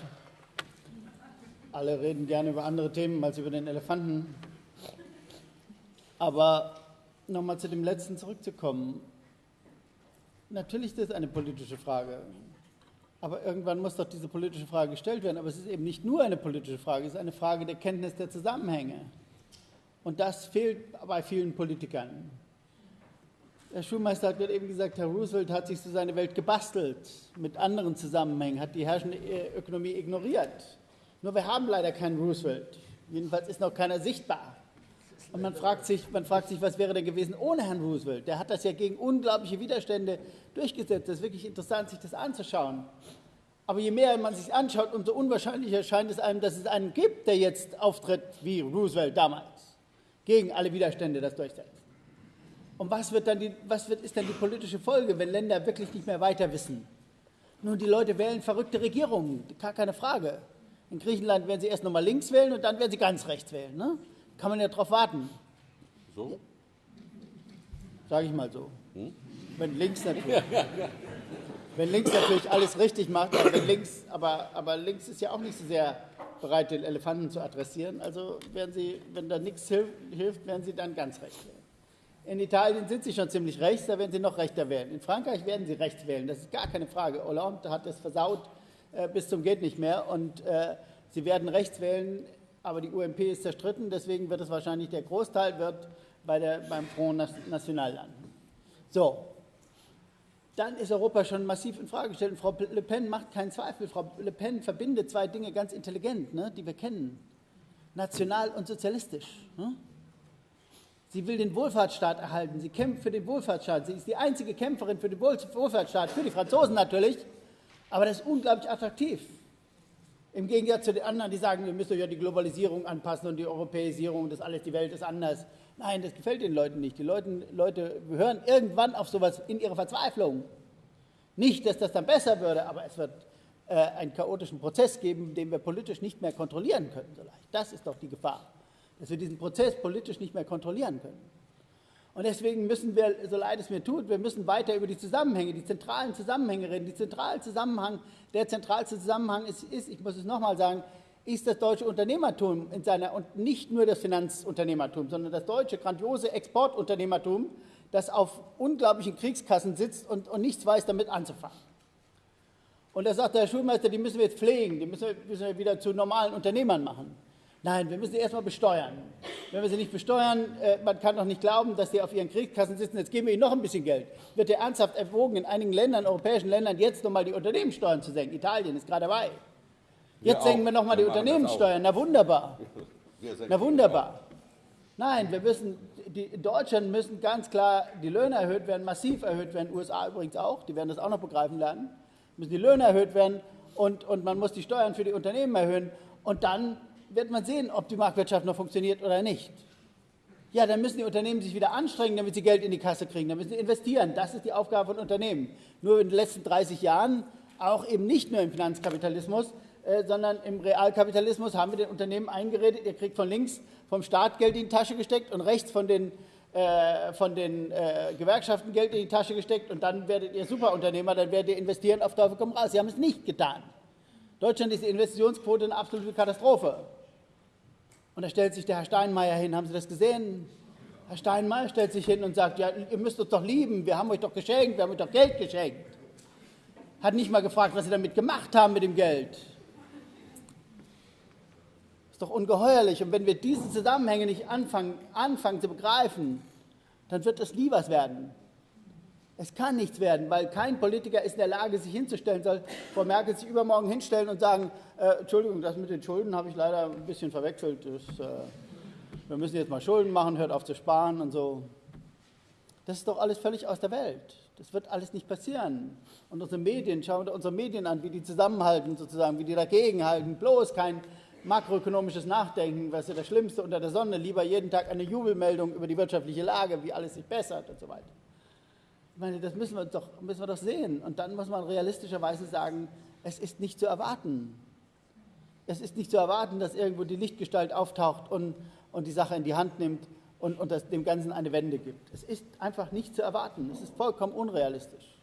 alle reden gerne über andere Themen als über den Elefanten. Aber nochmal zu dem letzten zurückzukommen. Natürlich ist das eine politische Frage. Aber irgendwann muss doch diese politische Frage gestellt werden. Aber es ist eben nicht nur eine politische Frage, es ist eine Frage der Kenntnis der Zusammenhänge. Und das fehlt bei vielen Politikern. Der Schulmeister hat gerade eben gesagt, Herr Roosevelt hat sich so seine Welt gebastelt mit anderen Zusammenhängen, hat die herrschende Ökonomie ignoriert. Nur wir haben leider keinen Roosevelt. Jedenfalls ist noch keiner sichtbar. Und man fragt, sich, man fragt sich, was wäre denn gewesen ohne Herrn Roosevelt? Der hat das ja gegen unglaubliche Widerstände durchgesetzt. Das ist wirklich interessant, sich das anzuschauen. Aber je mehr man sich anschaut, umso unwahrscheinlicher scheint es einem, dass es einen gibt, der jetzt auftritt wie Roosevelt damals, gegen alle Widerstände das durchsetzt. Und was, wird dann die, was wird, ist dann die politische Folge, wenn Länder wirklich nicht mehr weiter wissen? Nun, die Leute wählen verrückte Regierungen, gar keine Frage. In Griechenland werden sie erst nochmal links wählen und dann werden sie ganz rechts wählen. Ne? Kann man ja darauf warten. So? Sage ich mal so. Hm? Wenn links natürlich. wenn links natürlich alles richtig macht, aber, links, aber, aber links ist ja auch nicht so sehr bereit, den Elefanten zu adressieren. Also werden sie, wenn da nichts hilft, werden sie dann ganz rechts wählen. In Italien sind sie schon ziemlich rechts, da werden sie noch rechter wählen. In Frankreich werden sie rechts wählen, das ist gar keine Frage. Hollande hat das versaut äh, bis zum geht nicht mehr und äh, sie werden rechts wählen, aber die UMP ist zerstritten, deswegen wird es wahrscheinlich der Großteil wird bei der, beim Front National landen. So, dann ist Europa schon massiv in Frage gestellt und Frau Le Pen macht keinen Zweifel. Frau Le Pen verbindet zwei Dinge ganz intelligent, ne, die wir kennen: national und sozialistisch. Ne? Sie will den Wohlfahrtsstaat erhalten. Sie kämpft für den Wohlfahrtsstaat. Sie ist die einzige Kämpferin für den Wohlfahrtsstaat, für die Franzosen natürlich. Aber das ist unglaublich attraktiv. Im Gegensatz zu den anderen, die sagen, wir müssen ja die Globalisierung anpassen und die Europäisierung, das alles, die Welt ist anders. Nein, das gefällt den Leuten nicht. Die Leute, Leute hören irgendwann auf sowas in ihrer Verzweiflung. Nicht, dass das dann besser würde, aber es wird äh, einen chaotischen Prozess geben, den wir politisch nicht mehr kontrollieren können. So leicht. Das ist doch die Gefahr dass wir diesen Prozess politisch nicht mehr kontrollieren können. Und deswegen müssen wir, so leid es mir tut, wir müssen weiter über die Zusammenhänge, die zentralen Zusammenhänge reden. Die zentrale Zusammenhang, der zentralste Zusammenhang ist, ist ich muss es nochmal sagen, ist das deutsche Unternehmertum in seiner, und nicht nur das Finanzunternehmertum, sondern das deutsche grandiose Exportunternehmertum, das auf unglaublichen Kriegskassen sitzt und, und nichts weiß, damit anzufangen. Und da sagt der Schulmeister, die müssen wir jetzt pflegen, die müssen wir, müssen wir wieder zu normalen Unternehmern machen. Nein, wir müssen sie erstmal besteuern. Wenn wir sie nicht besteuern, äh, man kann doch nicht glauben, dass sie auf ihren Kriegskassen sitzen, jetzt geben wir ihnen noch ein bisschen Geld. Wird ja ernsthaft erwogen, in einigen Ländern, europäischen Ländern, jetzt nochmal die Unternehmenssteuern zu senken. Italien ist gerade dabei. Jetzt senken wir nochmal die Unternehmenssteuern. Na wunderbar. [laughs] Na wunderbar. Nein, wir müssen, die, in Deutschland müssen ganz klar die Löhne erhöht werden, massiv erhöht werden, USA übrigens auch, die werden das auch noch begreifen lernen, müssen die Löhne erhöht werden und, und man muss die Steuern für die Unternehmen erhöhen und dann wird man sehen, ob die Marktwirtschaft noch funktioniert oder nicht. Ja, dann müssen die Unternehmen sich wieder anstrengen, damit sie Geld in die Kasse kriegen. Dann müssen sie investieren. Das ist die Aufgabe von Unternehmen. Nur in den letzten 30 Jahren, auch eben nicht nur im Finanzkapitalismus, äh, sondern im Realkapitalismus haben wir den Unternehmen eingeredet, ihr kriegt von links vom Staat Geld in die Tasche gesteckt und rechts von den, äh, von den äh, Gewerkschaften Geld in die Tasche gesteckt und dann werdet ihr Superunternehmer, dann werdet ihr investieren auf Teufel komm raus. Sie haben es nicht getan. Deutschland ist die Investitionsquote eine absolute Katastrophe. Und da stellt sich der Herr Steinmeier hin. Haben Sie das gesehen? Herr Steinmeier stellt sich hin und sagt, ja, ihr müsst uns doch lieben, wir haben euch doch geschenkt, wir haben euch doch Geld geschenkt. Hat nicht mal gefragt, was sie damit gemacht haben mit dem Geld. Ist doch ungeheuerlich. Und wenn wir diese Zusammenhänge nicht anfangen, anfangen zu begreifen, dann wird es nie was werden. Es kann nichts werden, weil kein Politiker ist in der Lage, sich hinzustellen, soll Frau Merkel sich übermorgen hinstellen und sagen, äh, Entschuldigung, das mit den Schulden habe ich leider ein bisschen verwechselt. Das, äh, wir müssen jetzt mal Schulden machen, hört auf zu sparen und so. Das ist doch alles völlig aus der Welt. Das wird alles nicht passieren. Und unsere Medien, schauen wir unsere Medien an, wie die zusammenhalten, sozusagen, wie die dagegenhalten. Bloß kein makroökonomisches Nachdenken, was ist das Schlimmste unter der Sonne, lieber jeden Tag eine Jubelmeldung über die wirtschaftliche Lage, wie alles sich bessert und so weiter. Ich meine, das müssen wir doch, müssen wir doch sehen. Und dann muss man realistischerweise sagen, es ist nicht zu erwarten. Es ist nicht zu erwarten, dass irgendwo die Lichtgestalt auftaucht und, und die Sache in die Hand nimmt und, und das, dem Ganzen eine Wende gibt. Es ist einfach nicht zu erwarten. Es ist vollkommen unrealistisch.